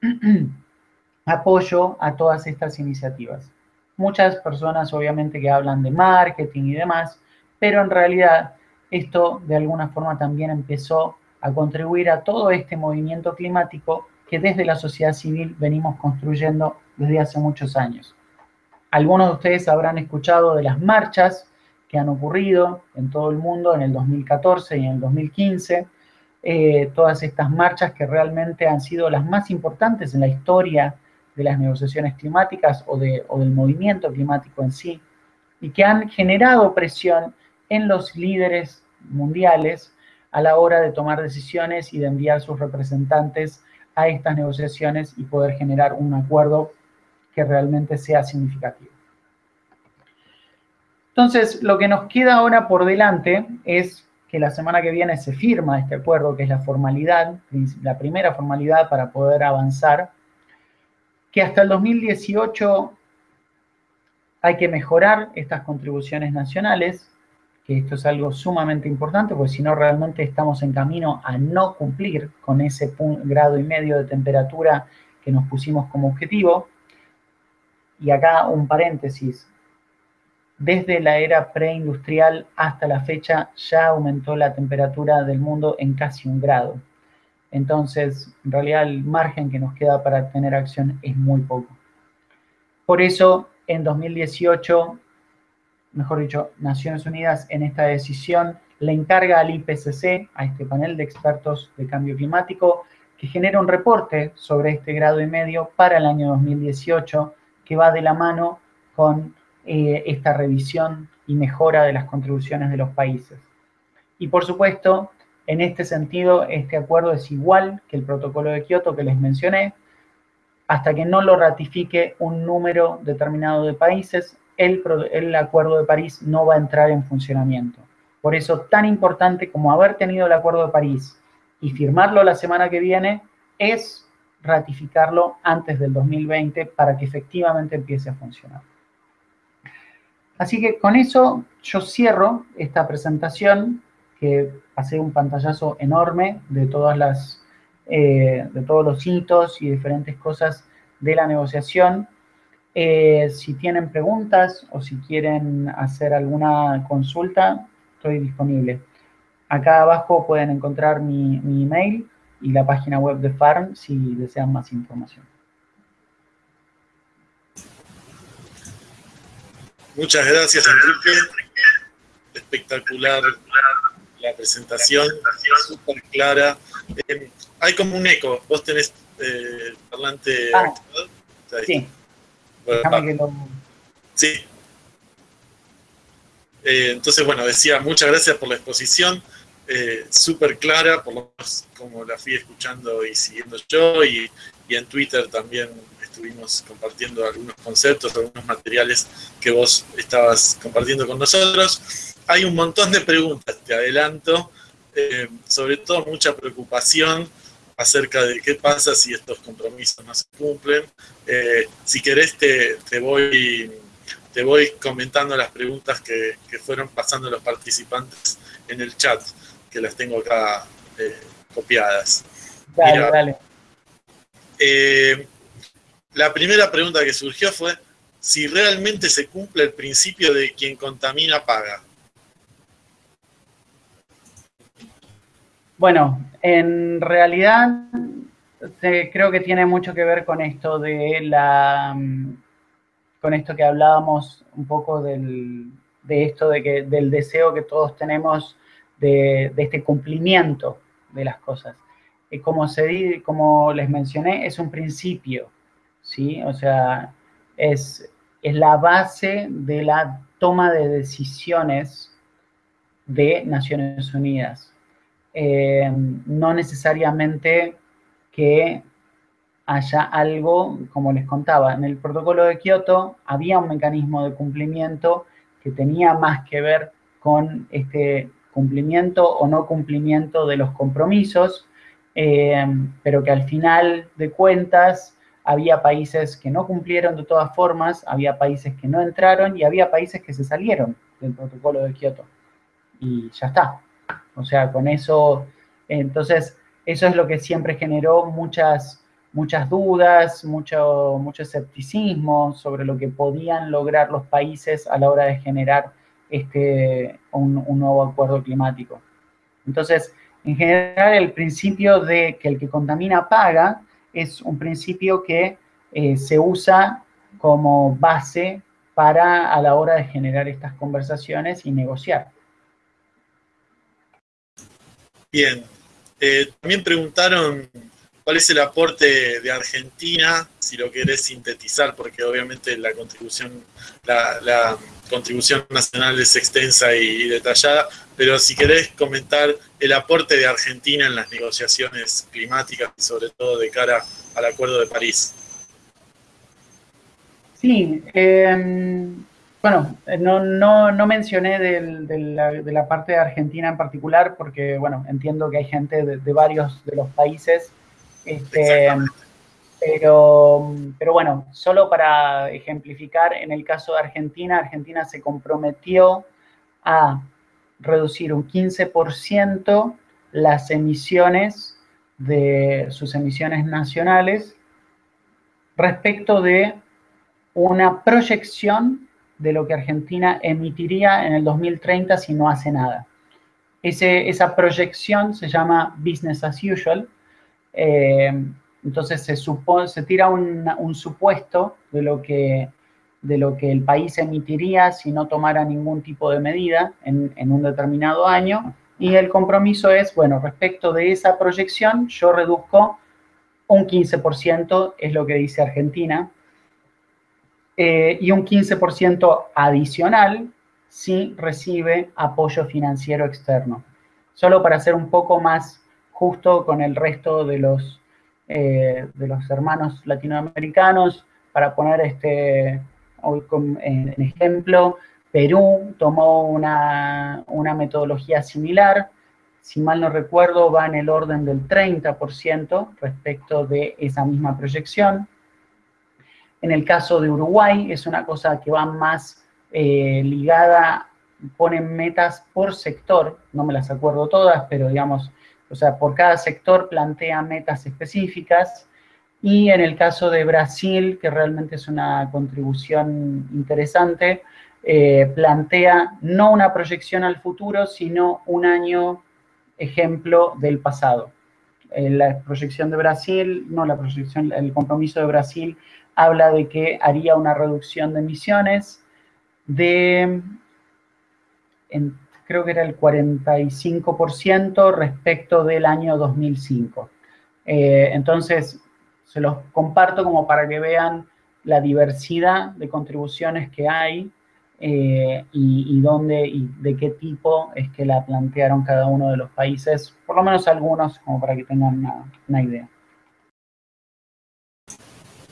apoyo a todas estas iniciativas. Muchas personas obviamente que hablan de marketing y demás, pero en realidad esto de alguna forma también empezó a contribuir a todo este movimiento climático que desde la sociedad civil venimos construyendo desde hace muchos años. Algunos de ustedes habrán escuchado de las marchas que han ocurrido en todo el mundo en el 2014 y en el 2015, eh, todas estas marchas que realmente han sido las más importantes en la historia de las negociaciones climáticas o, de, o del movimiento climático en sí, y que han generado presión en los líderes mundiales a la hora de tomar decisiones y de enviar sus representantes a estas negociaciones y poder generar un acuerdo que realmente sea significativo. Entonces, lo que nos queda ahora por delante es que la semana que viene se firma este acuerdo, que es la formalidad, la primera formalidad para poder avanzar que hasta el 2018 hay que mejorar estas contribuciones nacionales, que esto es algo sumamente importante, porque si no realmente estamos en camino a no cumplir con ese grado y medio de temperatura que nos pusimos como objetivo. Y acá un paréntesis, desde la era preindustrial hasta la fecha ya aumentó la temperatura del mundo en casi un grado. Entonces, en realidad el margen que nos queda para tener acción es muy poco. Por eso, en 2018, mejor dicho, Naciones Unidas en esta decisión le encarga al IPCC, a este panel de expertos de cambio climático, que genere un reporte sobre este grado y medio para el año 2018, que va de la mano con eh, esta revisión y mejora de las contribuciones de los países. Y por supuesto, En este sentido, este acuerdo es igual que el protocolo de Kioto que les mencioné. Hasta que no lo ratifique un número determinado de países, el, el acuerdo de París no va a entrar en funcionamiento. Por eso, tan importante como haber tenido el acuerdo de París y firmarlo la semana que viene, es ratificarlo antes del 2020 para que efectivamente empiece a funcionar. Así que con eso yo cierro esta presentación que pasé un pantallazo enorme de todas las, eh, de todos los hitos y diferentes cosas de la negociación. Eh, si tienen preguntas o si quieren hacer alguna consulta, estoy disponible. Acá abajo pueden encontrar mi, mi email y la página web de FARM si desean más información. Muchas gracias, Enrique. Espectacular la presentación, súper clara. Eh, hay como un eco. Vos tenés eh, parlante ah, Sí. Sí. Eh, entonces, bueno, decía, muchas gracias por la exposición, eh, súper clara, por lo menos como la fui escuchando y siguiendo yo, y, y en Twitter también estuvimos compartiendo algunos conceptos, algunos materiales que vos estabas compartiendo con nosotros. Hay un montón de preguntas, te adelanto, eh, sobre todo mucha preocupación acerca de qué pasa si estos compromisos no se cumplen. Eh, si querés te, te, voy, te voy comentando las preguntas que, que, fueron pasando los participantes en el chat, que las tengo acá eh, copiadas. Dale, dale. Eh, la primera pregunta que surgió fue si realmente se cumple el principio de quien contamina paga. Bueno, en realidad creo que tiene mucho que ver con esto de la con esto que hablábamos un poco del, de esto de que del deseo que todos tenemos de, este cumplimiento de las cosas. Como, se, como les mencioné, es un principio, ¿sí? O sea, es, es la base de la toma de decisiones de Naciones Unidas. Eh, no necesariamente que haya algo, como les contaba, en el protocolo de Kioto había un mecanismo de cumplimiento que tenía más que ver con este cumplimiento o no cumplimiento de los compromisos, eh, pero que al final de cuentas había países que no cumplieron de todas formas, había países que no entraron y había países que se salieron del protocolo de Kioto. Y ya está. O sea, con eso, entonces, eso es lo que siempre generó muchas, muchas dudas, mucho, mucho escepticismo sobre lo que podían lograr los países a la hora de generar este, un, un nuevo acuerdo climático. Entonces, en general, el principio de que el que contamina paga es un principio que eh, se usa como base para a la hora de generar estas conversaciones y negociar. Bien, eh, también preguntaron cuál es el aporte de Argentina, si lo querés sintetizar, porque obviamente la contribución, la, contribución nacional es extensa y detallada, pero si querés comentar el aporte de Argentina en las negociaciones climáticas y sobre todo de cara al Acuerdo de París. Sí, em, bueno, no, no, mencioné de, la, parte de Argentina en particular porque, bueno, entiendo que hay gente de, varios de los países, este, pero, pero bueno, solo para ejemplificar, en el caso de Argentina, Argentina se comprometió a reducir un 15% las emisiones de sus emisiones nacionales respecto de una proyección de lo que Argentina emitiría en el 2030 si no hace nada. Esa proyección se llama business as usual. Eh, entonces se, tira un, supuesto de lo que de lo que el país emitiría si no tomara ningún tipo de medida en, un determinado año. Y el compromiso es, bueno, respecto de esa proyección, yo reduzco un 15%, es lo que dice Argentina, eh, y un 15% adicional si recibe apoyo financiero externo. solo para ser un poco más justo con el resto de los, eh, de los hermanos latinoamericanos, para poner este, en ejemplo, Perú tomó una, una metodología similar, si mal no recuerdo, va en el orden del 30% respecto de esa misma proyección. En el caso de Uruguay es una cosa que va más eh, ligada, ponen metas por sector, no me las acuerdo todas, pero digamos, o sea, por cada sector plantea metas específicas. Y en el caso de Brasil, que realmente es una contribución interesante, eh, plantea no una proyección al futuro, sino un año ejemplo del pasado. Eh, la proyección de Brasil, no la proyección, el compromiso de Brasil habla de que haría una reducción de emisiones de, creo que era el 45% respecto del año 2005. Eh, entonces, se los comparto como para que vean la diversidad de contribuciones que hay eh, y, dónde y de qué tipo es que la plantearon cada uno de los países, por lo menos algunos, como para que tengan una idea.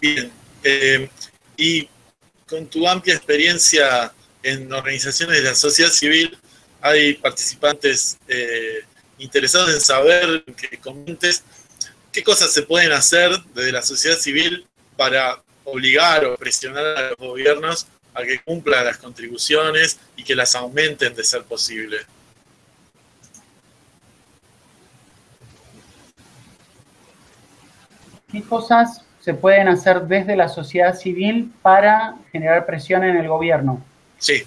Bien, eh, y con tu amplia experiencia en organizaciones de la sociedad civil, hay participantes eh, interesados en saber que comentes qué cosas se pueden hacer desde la sociedad civil para obligar o presionar a los gobiernos a que cumplan las contribuciones y que las aumenten de ser posible. ¿Qué cosas se pueden hacer desde la sociedad civil para generar presión en el gobierno. Sí.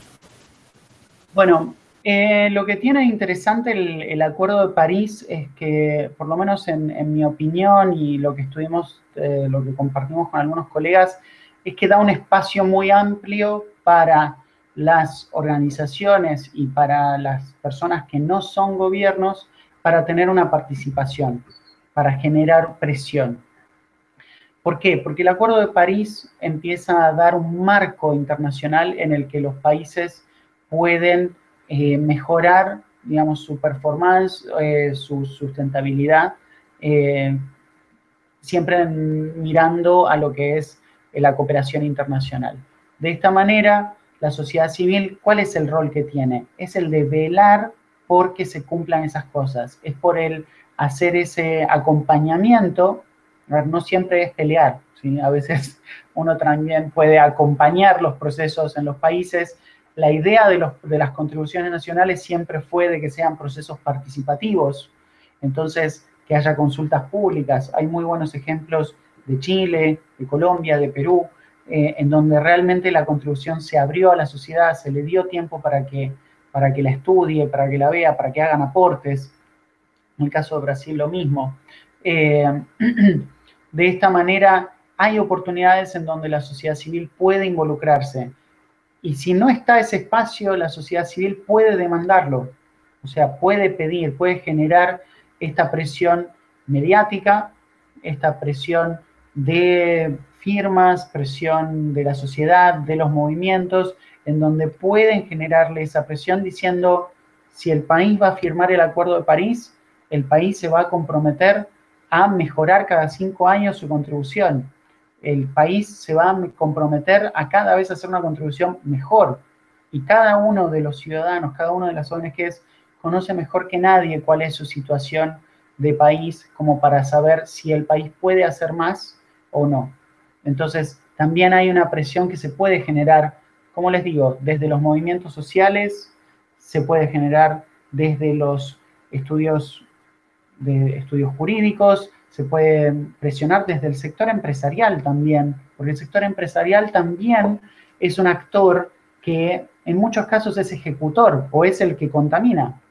Bueno, eh, lo que tiene interesante el, Acuerdo de París es que, por lo menos en, mi opinión y lo que estuvimos, eh, lo que compartimos con algunos colegas, es que da un espacio muy amplio para las organizaciones y para las personas que no son gobiernos para tener una participación, para generar presión. ¿Por qué? Porque el Acuerdo de París empieza a dar un marco internacional en el que los países pueden eh, mejorar, digamos, su performance, eh, su sustentabilidad, eh, siempre mirando a lo que es la cooperación internacional. De esta manera, la sociedad civil, ¿cuál es el rol que tiene? Es el de velar por que se cumplan esas cosas, es por el hacer ese acompañamiento no siempre es pelear, ¿sí? a veces uno también puede acompañar los procesos en los países. La idea de, los, de las contribuciones nacionales siempre fue de que sean procesos participativos, entonces que haya consultas públicas. Hay muy buenos ejemplos de Chile, de Colombia, de Perú, eh, en donde realmente la contribución se abrió a la sociedad, se le dio tiempo para que, para que la estudie, para que la vea, para que hagan aportes. En el caso de Brasil lo mismo. Eh, de esta manera hay oportunidades en donde la sociedad civil puede involucrarse. Y si no está ese espacio, la sociedad civil puede demandarlo. O sea, puede pedir, puede generar esta presión mediática, esta presión de firmas, presión de la sociedad, de los movimientos, en donde pueden generarle esa presión diciendo, si el país va a firmar el Acuerdo de París, el país se va a comprometer a mejorar cada cinco años su contribución. El país se va a comprometer a cada vez hacer una contribución mejor. Y cada uno de los ciudadanos, cada uno de las ONGs conoce mejor que nadie cuál es su situación de país como para saber si el país puede hacer más o no. Entonces, también hay una presión que se puede generar, como les digo, desde los movimientos sociales, se puede generar desde los estudios de estudios jurídicos, se puede presionar desde el sector empresarial también, porque el sector empresarial también es un actor que en muchos casos es ejecutor o es el que contamina.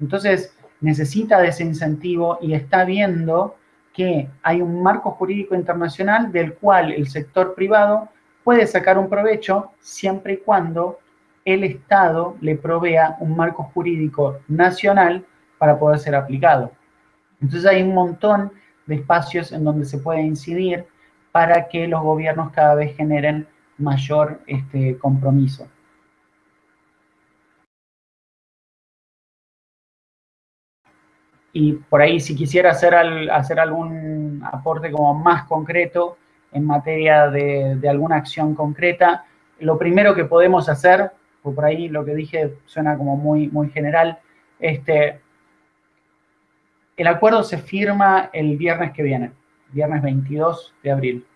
Entonces, necesita de ese incentivo y está viendo que hay un marco jurídico internacional del cual el sector privado puede sacar un provecho siempre y cuando el Estado le provea un marco jurídico nacional para poder ser aplicado. Entonces hay un montón de espacios en donde se puede incidir para que los gobiernos cada vez generen mayor este, compromiso. y por ahí si quisiera hacer, hacer algún aporte como más concreto en materia de, de, alguna acción concreta, lo primero que podemos hacer, por ahí lo que dije suena como muy, muy general, este, el acuerdo se firma el viernes que viene, viernes 22 de abril.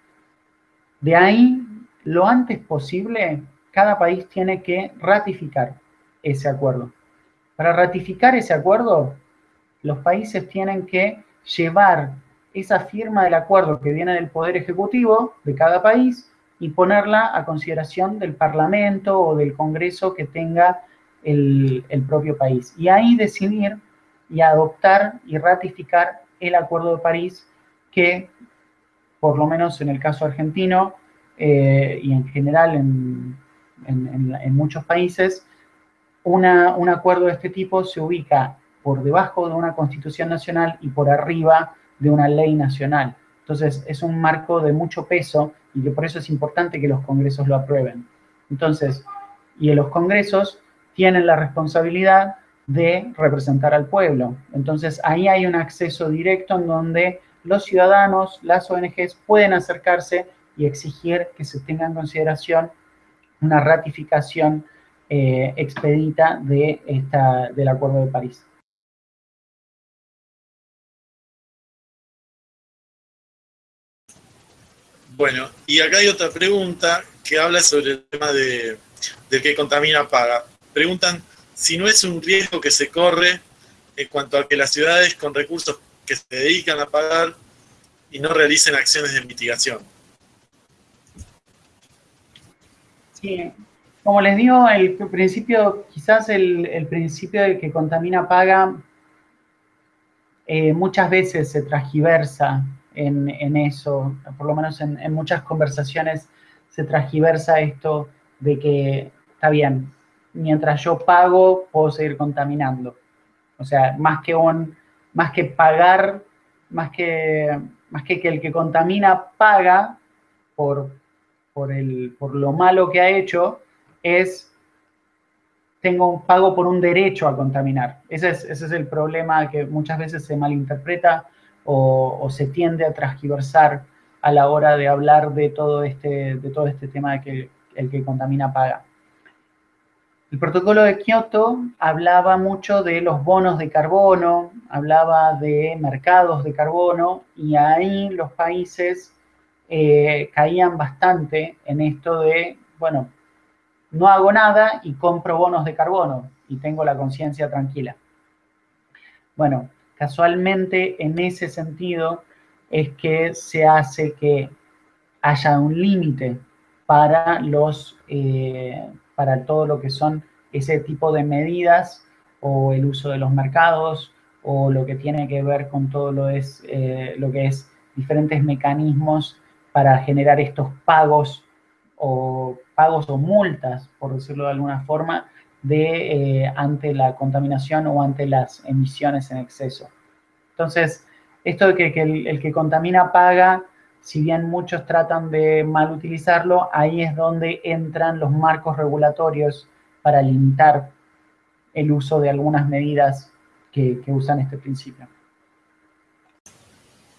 De ahí, lo antes posible, cada país tiene que ratificar ese acuerdo. Para ratificar ese acuerdo, los países tienen que llevar esa firma del acuerdo que viene del Poder Ejecutivo de cada país y ponerla a consideración del Parlamento o del Congreso que tenga el, propio país. Y ahí decidir y adoptar y ratificar el Acuerdo de París que, por lo menos en el caso argentino eh, y en general en, muchos países, un acuerdo de este tipo se ubica por debajo de una constitución nacional y por arriba de una ley nacional. Entonces, es un marco de mucho peso y que por eso es importante que los congresos lo aprueben. Entonces, y los congresos tienen la responsabilidad de representar al pueblo. Entonces, ahí hay un acceso directo en donde los ciudadanos, las ONGs pueden acercarse y exigir que se tenga en consideración una ratificación eh, expedita de esta, del Acuerdo de París. Bueno, y acá hay otra pregunta que habla sobre el tema de, que contamina paga. Preguntan si no es un riesgo que se corre en cuanto a que las ciudades con recursos que se dedican a pagar y no realicen acciones de mitigación. Sí, como les digo, el principio, quizás el, principio de que contamina paga eh, muchas veces se transgiversa en, eso, por lo menos en, muchas conversaciones se transgiversa esto de que está bien, mientras yo pago puedo seguir contaminando. O sea, más que un, más que pagar, más que, más que, que el que contamina paga por, por, el, por lo malo que ha hecho, es tengo un pago por un derecho a contaminar. Ese es, ese es el problema que muchas veces se malinterpreta o, se tiende a transgiversar a la hora de hablar de todo este, de todo este tema de que el que contamina paga. El protocolo de Kioto hablaba mucho de los bonos de carbono, hablaba de mercados de carbono y ahí los países eh, caían bastante en esto de, bueno, no hago nada y compro bonos de carbono y tengo la conciencia tranquila. Bueno, Casualmente, en ese sentido, es que se hace que haya un límite para los eh, para todo lo que son ese tipo de medidas o el uso de los mercados o lo que tiene que ver con todo lo, es, eh, lo que es diferentes mecanismos para generar estos pagos o pagos o multas, por decirlo de alguna forma, de, eh, ante la contaminación o ante las emisiones en exceso. Entonces, esto de que, el, que contamina paga, si bien muchos tratan de mal utilizarlo, ahí es donde entran los marcos regulatorios para limitar el uso de algunas medidas que, usan este principio.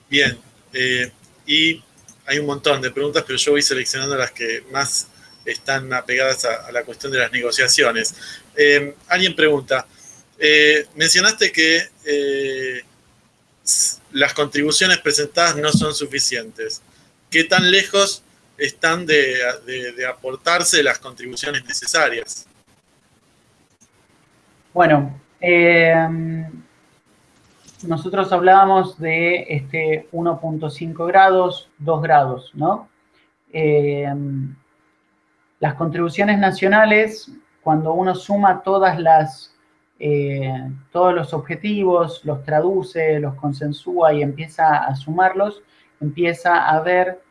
Bien, eh, y hay un montón de preguntas, pero yo voy seleccionando las que más están apegadas a, la cuestión de las negociaciones. Eh, alguien pregunta, eh, mencionaste que las contribuciones presentadas no son suficientes. ¿Qué tan lejos están de, aportarse las contribuciones necesarias? Bueno, eh, nosotros hablábamos de este 1.5 grados, 2 grados, ¿no? Eh, las contribuciones nacionales, cuando uno suma todas las eh, todos los objetivos, los traduce, los consensúa y empieza a sumarlos, empieza a ver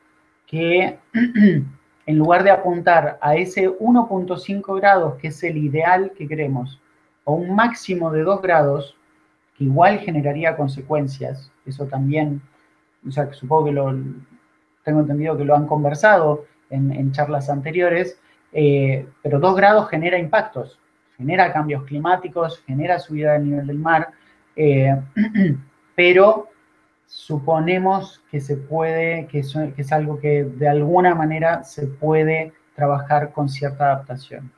que en lugar de apuntar a ese 1.5 grados, que es el ideal que queremos, o un máximo de 2 grados, que igual generaría consecuencias, eso también, o sea, supongo que lo, tengo entendido que lo han conversado en, charlas anteriores, eh, pero 2 grados genera impactos, genera cambios climáticos, genera subida del nivel del mar, Eh, pero suponemos que se puede, que es, algo que de alguna manera se puede trabajar con cierta adaptación.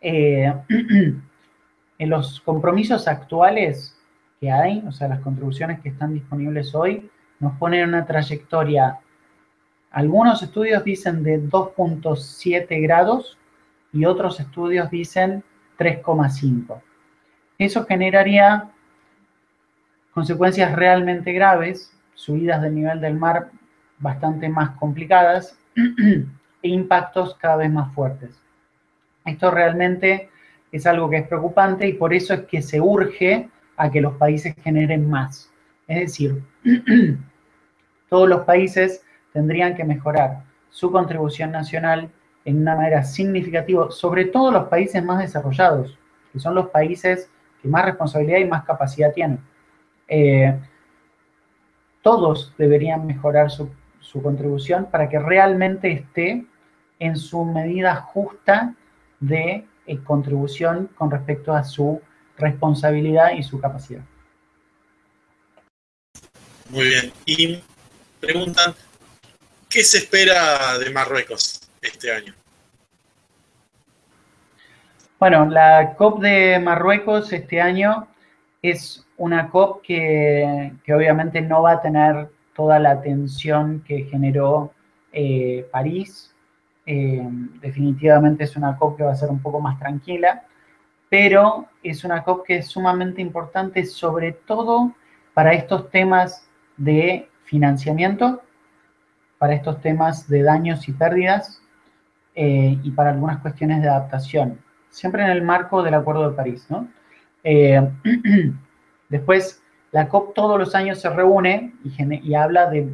Eh, en los compromisos actuales que hay, o sea, las contribuciones que están disponibles hoy, nos ponen una trayectoria, algunos estudios dicen de 2.7 grados y otros estudios dicen 3,5. Eso generaría consecuencias realmente graves, subidas del nivel del mar bastante más complicadas e impactos cada vez más fuertes. Esto realmente es algo que es preocupante y por eso es que se urge a que los países generen más. Es decir, todos los países tendrían que mejorar su contribución nacional en una manera significativa, sobre todo los países más desarrollados, que son los países que más responsabilidad y más capacidad tienen. Eh, todos deberían mejorar su, contribución para que realmente esté en su medida justa de eh, contribución con respecto a su responsabilidad y su capacidad. Muy bien. Y preguntan, ¿qué se espera de Marruecos este año? Bueno, la COP de Marruecos este año es una COP que, obviamente no va a tener toda la atención que generó eh, París. Eh, definitivamente es una COP que va a ser un poco más tranquila, pero es una COP que es sumamente importante, sobre todo para estos temas de financiamiento, para estos temas de daños y pérdidas eh, y para algunas cuestiones de adaptación, siempre en el marco del Acuerdo de París, ¿no? Después, la COP todos los años se reúne y, habla de,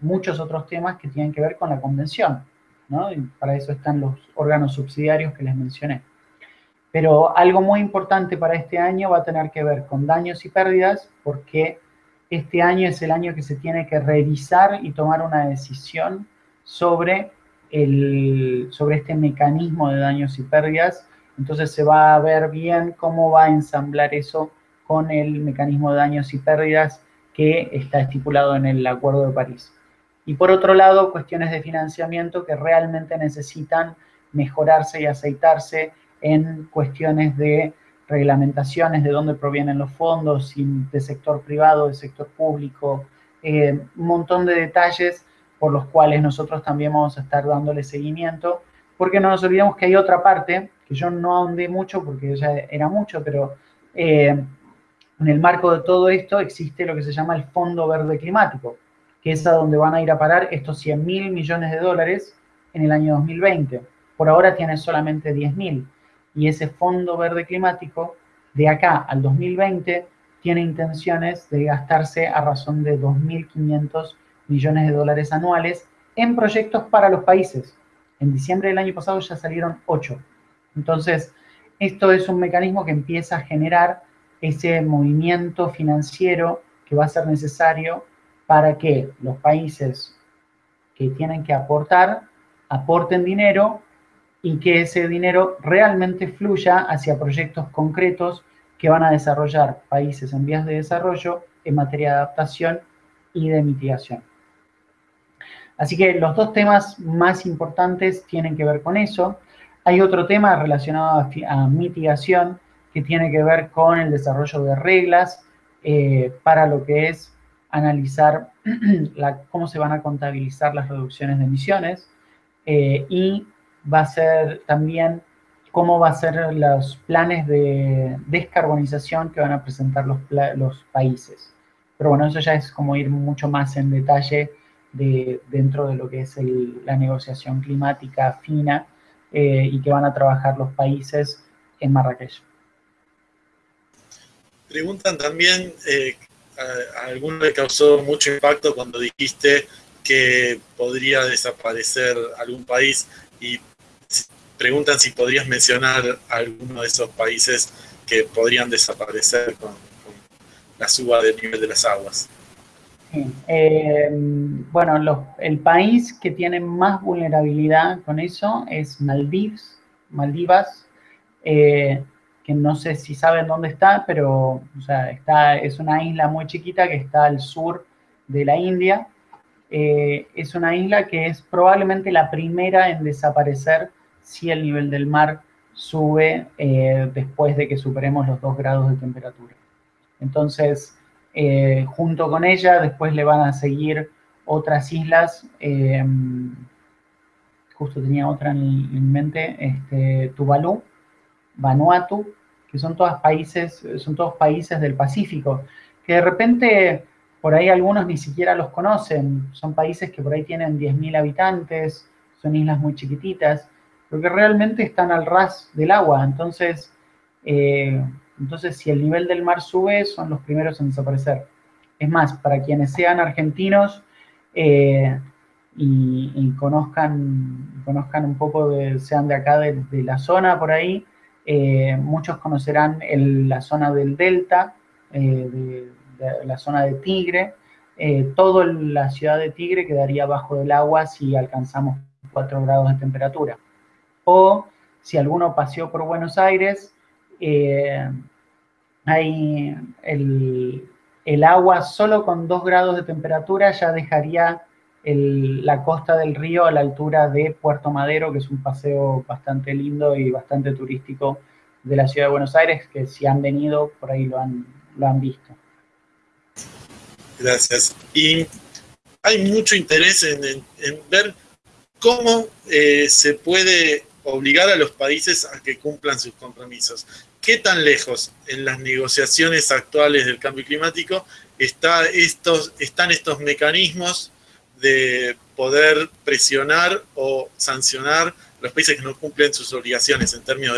muchos otros temas que tienen que ver con la convención, ¿no? Y para eso están los órganos subsidiarios que les mencioné. Pero algo muy importante para este año va a tener que ver con daños y pérdidas, porque este año es el año que se tiene que revisar y tomar una decisión sobre, el, sobre este mecanismo de daños y pérdidas. Entonces se va a ver bien cómo va a ensamblar eso con el mecanismo de daños y pérdidas que está estipulado en el Acuerdo de París. Y por otro lado, cuestiones de financiamiento que realmente necesitan mejorarse y aceitarse en cuestiones de reglamentaciones, de dónde provienen los fondos, de sector privado, de sector público, eh, un montón de detalles por los cuales nosotros también vamos a estar dándole seguimiento, porque no nos olvidemos que hay otra parte, que yo no ahondé mucho porque ya era mucho, pero eh, en el marco de todo esto existe lo que se llama el Fondo Verde Climático, que es a donde van a ir a parar estos 100 mil millones de dólares en el año 2020. Por ahora tiene solamente 10 mil. Y ese Fondo Verde Climático, de acá al 2020, tiene intenciones de gastarse a razón de 2.500 millones de dólares anuales en proyectos para los países. En diciembre del año pasado ya salieron 8. Entonces, esto es un mecanismo que empieza a generar ese movimiento financiero que va a ser necesario para que los países que tienen que aportar aporten dinero y que ese dinero realmente fluya hacia proyectos concretos que van a desarrollar países en vías de desarrollo en materia de adaptación y de mitigación. Así que los dos temas más importantes tienen que ver con eso. Hay otro tema relacionado a, mitigación que tiene que ver con el desarrollo de reglas eh, para lo que es analizar cómo se van a contabilizar las reducciones de emisiones eh, y va a ser también cómo va a ser los planes de descarbonización que van a presentar los, los países. Pero bueno, eso ya es como ir mucho más en detalle de, dentro de lo que es la negociación climática fina eh, y que van a trabajar los países en Marrakech. Preguntan también, eh, a, alguno le causó mucho impacto cuando dijiste que podría desaparecer algún país y preguntan si podrías mencionar alguno de esos países que podrían desaparecer con, la suba del nivel de las aguas. Eh, bueno, el país que tiene más vulnerabilidad con eso es Maldivas, Maldivas eh, que no sé si saben dónde está, pero está, es una isla muy chiquita que está al sur de la India. Eh, es una isla que es probablemente la primera en desaparecer si el nivel del mar sube después de que superemos los 2 grados de temperatura. Entonces, eh, junto con ella, después le van a seguir otras islas, justo tenía otra en, mente, este, Tuvalu, Vanuatu, que son todos países, son todos países del Pacífico, que de repente por ahí algunos ni siquiera los conocen, son países que por ahí tienen 10.000 habitantes, son islas muy chiquititas, pero que realmente están al ras del agua, entonces, eh, entonces si el nivel del mar sube, son los primeros en desaparecer. Es más, para quienes sean argentinos eh, y, conozcan, conozcan un poco, de, sean de acá, de la zona por ahí, eh, muchos conocerán la zona del delta, eh, la zona de Tigre. Toda la ciudad de Tigre quedaría bajo del agua si alcanzamos 4 grados de temperatura. O si alguno paseó por Buenos Aires, el, el, agua solo con 2 grados de temperatura ya dejaría la costa del río a la altura de Puerto Madero, que es un paseo bastante lindo y bastante turístico de la ciudad de Buenos Aires, que si han venido por ahí lo han, lo han visto. Gracias. Y hay mucho interés en, ver cómo eh, se puede obligar a los países a que cumplan sus compromisos. ¿Qué tan lejos en las negociaciones actuales del cambio climático está estos, están estos mecanismos de poder presionar o sancionar los países que no cumplen sus obligaciones en términos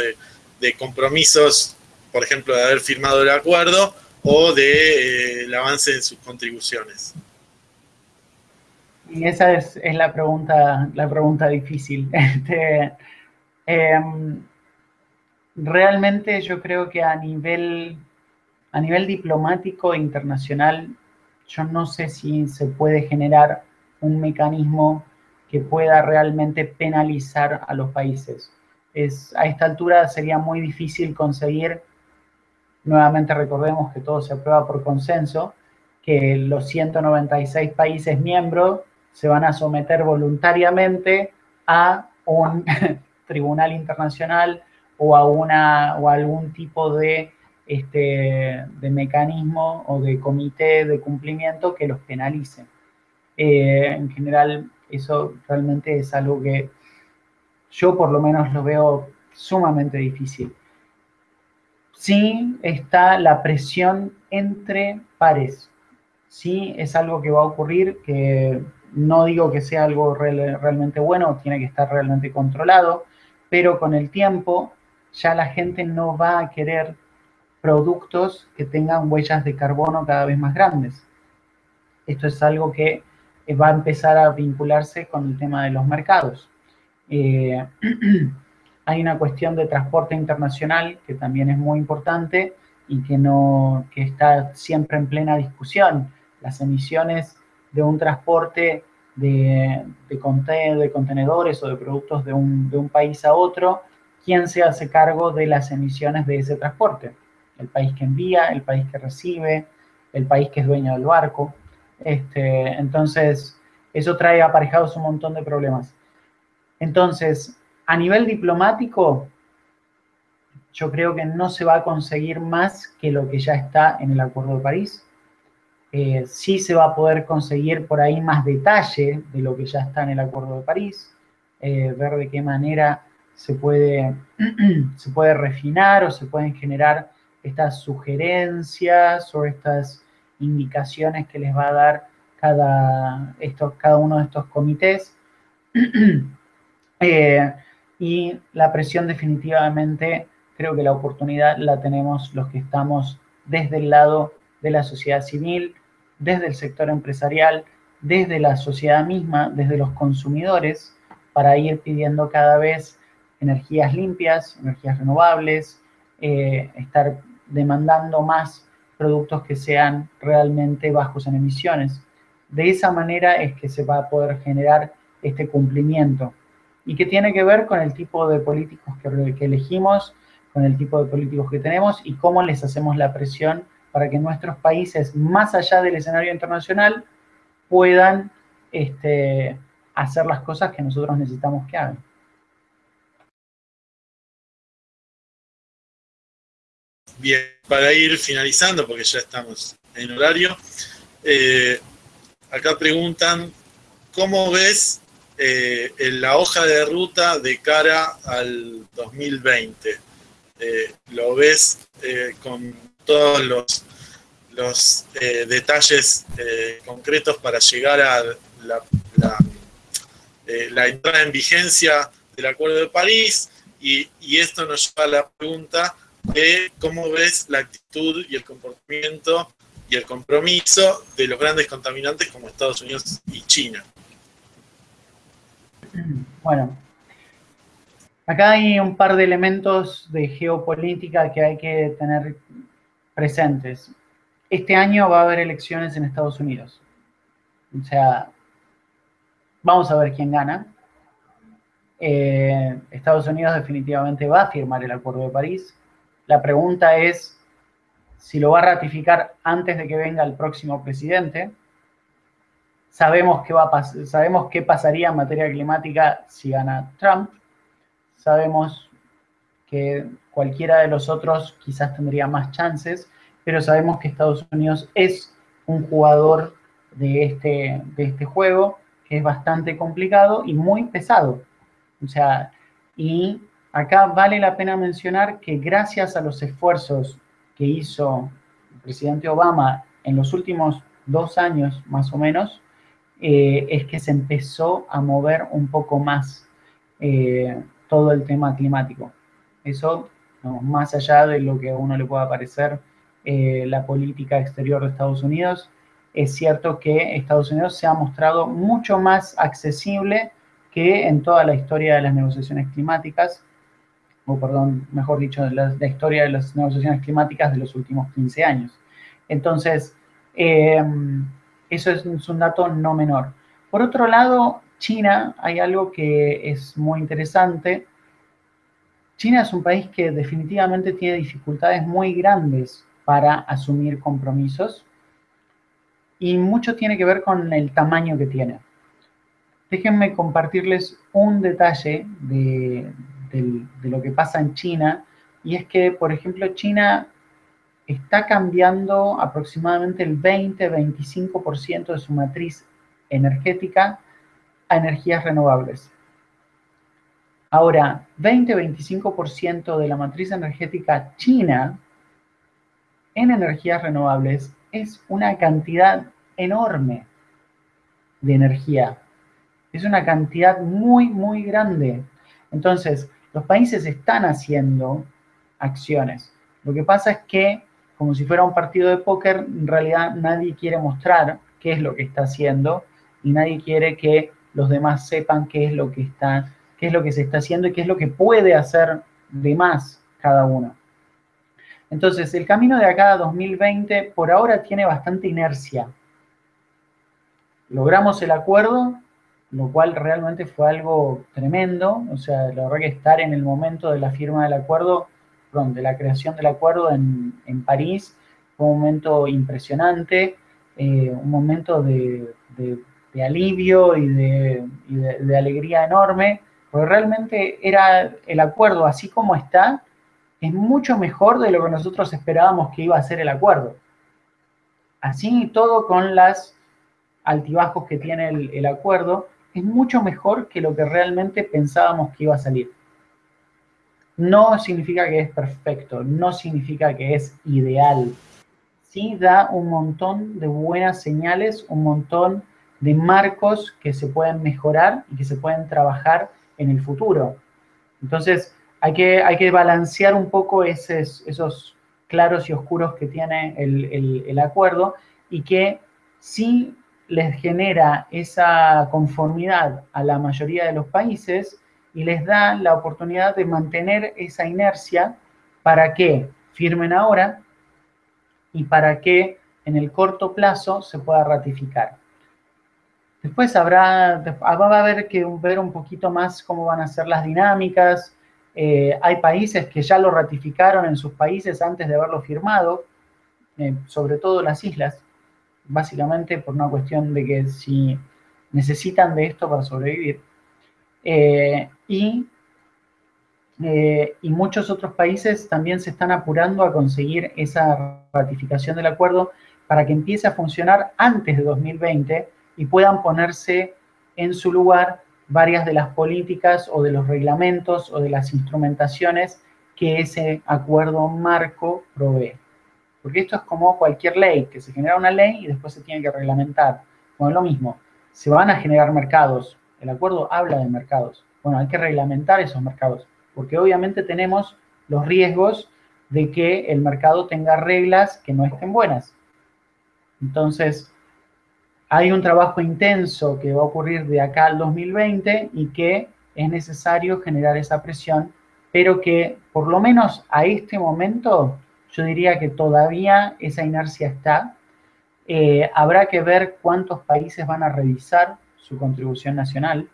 de, compromisos, por ejemplo, de haber firmado el acuerdo o de eh, avance en sus contribuciones. Y esa es, la, pregunta, la pregunta difícil. Este, em, realmente yo creo que a nivel, a nivel diplomático e internacional, yo no sé si se puede generar un mecanismo que pueda realmente penalizar a los países. Es, a esta altura sería muy difícil conseguir, nuevamente recordemos que todo se aprueba por consenso, que los 196 países miembros se van a someter voluntariamente a un tribunal internacional o a, o algún tipo de, este, de mecanismo o de comité de cumplimiento que los penalice. Eh, en general, eso realmente es algo que yo por lo menos lo veo sumamente difícil. Sí está la presión entre pares. Sí es algo que va a ocurrir, que no digo que sea algo realmente bueno, tiene que estar realmente controlado, pero con el tiempo ya la gente no va a querer productos que tengan huellas de carbono cada vez más grandes. Esto es algo que eh, va a empezar a vincularse con el tema de los mercados. Eh, hay una cuestión de transporte internacional que también es muy importante y que, no, que está siempre en plena discusión. Las emisiones de un transporte de, contenedores o de productos de un, de un país a otro, ¿quién se hace cargo de las emisiones de ese transporte? El país que envía, el país que recibe, el país que es dueño del barco. Este, entonces, eso trae aparejados un montón de problemas. Entonces, a nivel diplomático, yo creo que no se va a conseguir más que lo que ya está en el Acuerdo de París. Eh, sí se va a poder conseguir por ahí más detalle de lo que ya está en el Acuerdo de París, eh, ver de qué manera se puede, se puede refinar o se pueden generar estas sugerencias o estas indicaciones que les va a dar cada, cada uno de estos comités. Eh, y la presión definitivamente, creo que la oportunidad la tenemos los que estamos desde el lado de la sociedad civil, desde el sector empresarial, desde la sociedad misma, desde los consumidores, para ir pidiendo cada vez energías limpias, energías renovables, eh, estar demandando más productos que sean realmente bajos en emisiones. De esa manera es que se va a poder generar este cumplimiento y que tiene que ver con el tipo de políticos que, elegimos, con el tipo de políticos que tenemos y cómo les hacemos la presión para que nuestros países, más allá del escenario internacional, puedan este, hacer las cosas que nosotros necesitamos que hagan. Bien, para ir finalizando, porque ya estamos en horario, eh, acá preguntan, ¿cómo ves eh, la hoja de ruta de cara al 2020? Eh, ¿Lo ves con todos los, los detalles concretos para llegar a la, la, entrada en vigencia del Acuerdo de París? Y, y esto nos lleva a la pregunta, de cómo ves la actitud y el comportamiento y el compromiso de los grandes contaminantes como Estados Unidos y China. Bueno, acá hay un par de elementos de geopolítica que hay que tener presentes. Este año va a haber elecciones en Estados Unidos. O sea, vamos a ver quién gana. Eh, Estados Unidos definitivamente va a firmar el Acuerdo de París. La pregunta es si lo va a ratificar antes de que venga el próximo presidente. Sabemos va sabemos qué pasaría en materia climática si gana Trump. Sabemos que cualquiera de los otros quizás tendría más chances, pero sabemos que Estados Unidos es un jugador de este, de este juego que es bastante complicado y muy pesado. O sea, y Acá vale la pena mencionar que gracias a los esfuerzos que hizo el presidente Obama en los últimos dos años más o menos, eh, es que se empezó a mover un poco más eh, todo el tema climático. Eso, más allá de lo que a uno le pueda parecer eh, la política exterior de Estados Unidos, es cierto que Estados Unidos se ha mostrado mucho más accesible que en toda la historia de las negociaciones climáticas o perdón, mejor dicho, la, la historia de las negociaciones climáticas de los últimos 15 años. Entonces, em, eso es, un dato no menor. Por otro lado, China, hay algo que es muy interesante. China es un país que definitivamente tiene dificultades muy grandes para asumir compromisos y mucho tiene que ver con el tamaño que tiene. Déjenme compartirles un detalle de, de lo que pasa en China, y es que, por ejemplo, China está cambiando aproximadamente el 20-25% de su matriz energética a energías renovables. Ahora, 20-25% de la matriz energética china en energías renovables es una cantidad enorme de energía. Es una cantidad muy, muy grande. Entonces, los países están haciendo acciones. Lo que pasa es que, como si fuera un partido de póker, en realidad nadie quiere mostrar qué es lo que está haciendo y nadie quiere que los demás sepan qué es lo que está, qué es lo que se está haciendo y qué es lo que puede hacer de más cada uno. Entonces, el camino de acá a 2020 por ahora tiene bastante inercia. Logramos el acuerdo, lo cual realmente fue algo tremendo, o sea, la verdad que estar en el momento de la firma del acuerdo, de la creación del acuerdo en, París, fue un momento impresionante, eh, un momento de, alivio y, de, alegría enorme, porque realmente era el acuerdo así como está, es mucho mejor de lo que nosotros esperábamos que iba a ser el acuerdo. Así y todo con las altibajos que tiene el acuerdo, es mucho mejor que lo que realmente pensábamos que iba a salir. No significa que es perfecto, no significa que es ideal. Sí da un montón de buenas señales, un montón de marcos que se pueden mejorar y que se pueden trabajar en el futuro. Entonces, hay que, hay que balancear un poco esos, esos claros y oscuros que tiene el, el acuerdo y que sí les genera esa conformidad a la mayoría de los países y les da la oportunidad de mantener esa inercia para que firmen ahora y para que en el corto plazo se pueda ratificar. Después habrá, va a haber que ver un poquito más cómo van a ser las dinámicas. Eh, hay países que ya lo ratificaron en sus países antes de haberlo firmado, eh, sobre todo las islas, básicamente por una cuestión de que si necesitan de esto para sobrevivir. Eh, y, y muchos otros países también se están apurando a conseguir esa ratificación del acuerdo para que empiece a funcionar antes de 2020 y puedan ponerse en su lugar varias de las políticas o de los reglamentos o de las instrumentaciones que ese acuerdo marco provee. Porque esto es como cualquier ley, que se genera una ley y después se tiene que reglamentar. Bueno, es lo mismo, se van a generar mercados, el acuerdo habla de mercados. Bueno, hay que reglamentar esos mercados, porque obviamente tenemos los riesgos de que el mercado tenga reglas que no estén buenas. Entonces, hay un trabajo intenso que va a ocurrir de acá al 2020 y que es necesario generar esa presión, pero que por lo menos a este momento yo diría que todavía esa inercia está. Eh, habrá que ver cuántos países van a revisar su contribución nacional.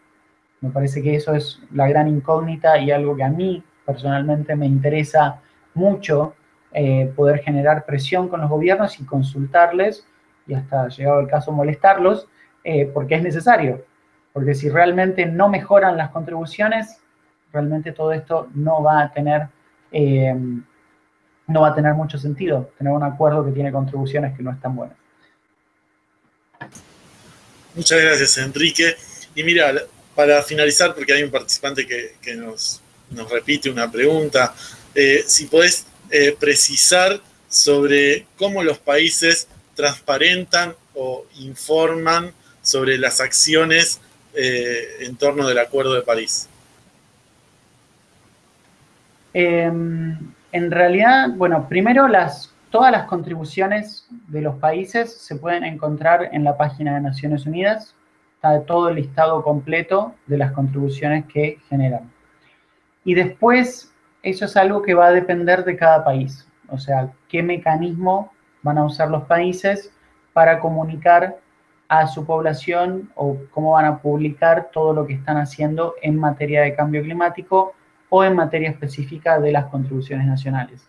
Me parece que eso es la gran incógnita y algo que a mí personalmente me interesa mucho eh, poder generar presión con los gobiernos y consultarles y hasta llegado el caso molestarlos, eh, porque es necesario. Porque si realmente no mejoran las contribuciones, realmente todo esto no va a tener, no va a tener mucho sentido, tener un acuerdo que tiene contribuciones que no están buenas. Muchas gracias, Enrique. Y mira, para finalizar, porque hay un participante que, nos, repite una pregunta, eh, si podés precisar sobre cómo los países transparentan o informan sobre las acciones eh, en torno del Acuerdo de París? En realidad, bueno, primero todas las contribuciones de los países se pueden encontrar en la página de Naciones Unidas. Está todo el listado completo de las contribuciones que generan. Y después, eso es algo que va a depender de cada país. O sea, qué mecanismo van a usar los países para comunicar a su población o cómo van a publicar todo lo que están haciendo en materia de cambio climático o en materia específica de las contribuciones nacionales.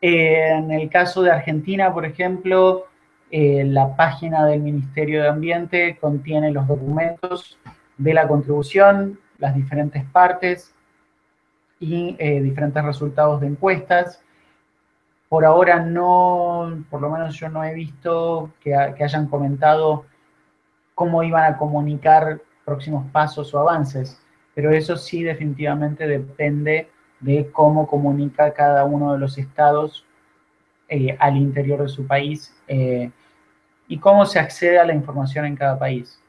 En el caso de Argentina, por ejemplo, eh, la página del Ministerio de Ambiente contiene los documentos de la contribución, las diferentes partes y eh, diferentes resultados de encuestas por ahora no, por lo menos yo no he visto que, hayan comentado cómo iban a comunicar próximos pasos o avances, pero eso sí definitivamente depende de cómo comunica cada uno de los estados eh, al interior de su país eh, y cómo se accede a la información en cada país.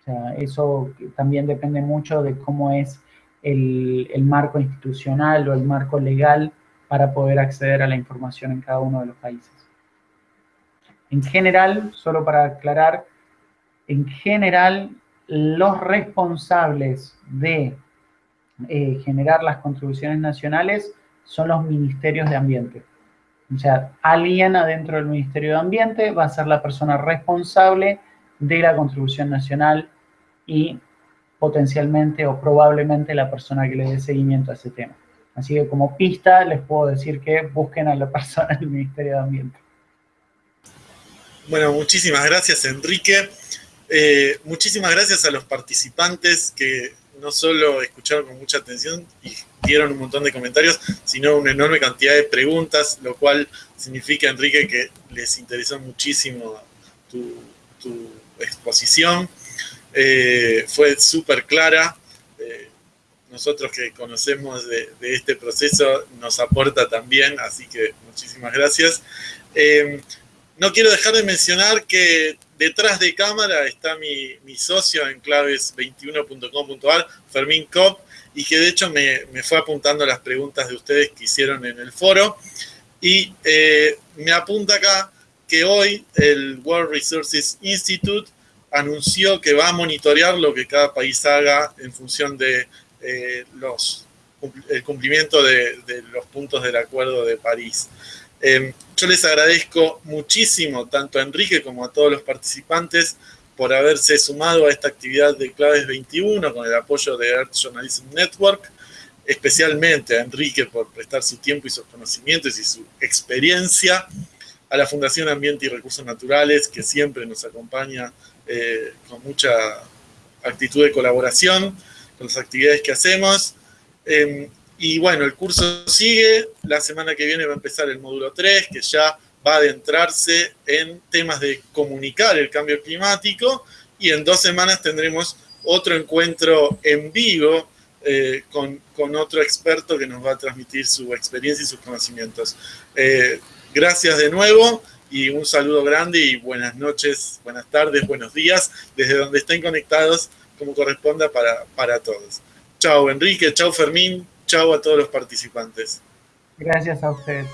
O sea, eso también depende mucho de cómo es el, el marco institucional o el marco legal para poder acceder a la información en cada uno de los países. En general, solo para aclarar, en general los responsables de eh, generar las contribuciones nacionales son los ministerios de ambiente. O sea, alguien adentro del Ministerio de Ambiente va a ser la persona responsable de la contribución nacional y potencialmente o probablemente la persona que le dé seguimiento a ese tema. Así que como pista les puedo decir que busquen a la persona del Ministerio de Ambiente. Bueno, muchísimas gracias Enrique. Eh, muchísimas gracias a los participantes que no solo escucharon con mucha atención y dieron un montón de comentarios, sino una enorme cantidad de preguntas, lo cual significa, Enrique, que les interesó muchísimo tu, exposición. Eh, fue súper clara. Eh, nosotros que conocemos de, este proceso nos aporta también, así que muchísimas gracias. No quiero dejar de mencionar que detrás de cámara está mi, socio en claves21.com.ar, Fermín Kopp, y que de hecho me, fue apuntando las preguntas de ustedes que hicieron en el foro. Y eh, me apunta acá que hoy el World Resources Institute anunció que va a monitorear lo que cada país haga en función de eh, los, el cumplimiento de, los puntos del Acuerdo de París. Eh, yo les agradezco muchísimo, tanto a Enrique como a todos los participantes, por haberse sumado a esta actividad de Claves 21 con el apoyo de Earth Journalism Network. especialmente a Enrique por prestar su tiempo y sus conocimientos y su experiencia, a la Fundación Ambiente y Recursos Naturales, que siempre nos acompaña eh, con mucha actitud de colaboración con las actividades que hacemos. Em, y bueno, el curso sigue, la semana que viene va a empezar el módulo 3, que ya va a adentrarse en temas de comunicar el cambio climático, y en dos semanas tendremos otro encuentro en vivo eh, con, otro experto que nos va a transmitir su experiencia y sus conocimientos. Eh, gracias de nuevo y un saludo grande y buenas noches, buenas tardes, buenos días, desde donde estén conectados como corresponda para, para todos. Chao Enrique, chao Fermín, chao a todos los participantes. Gracias a ustedes.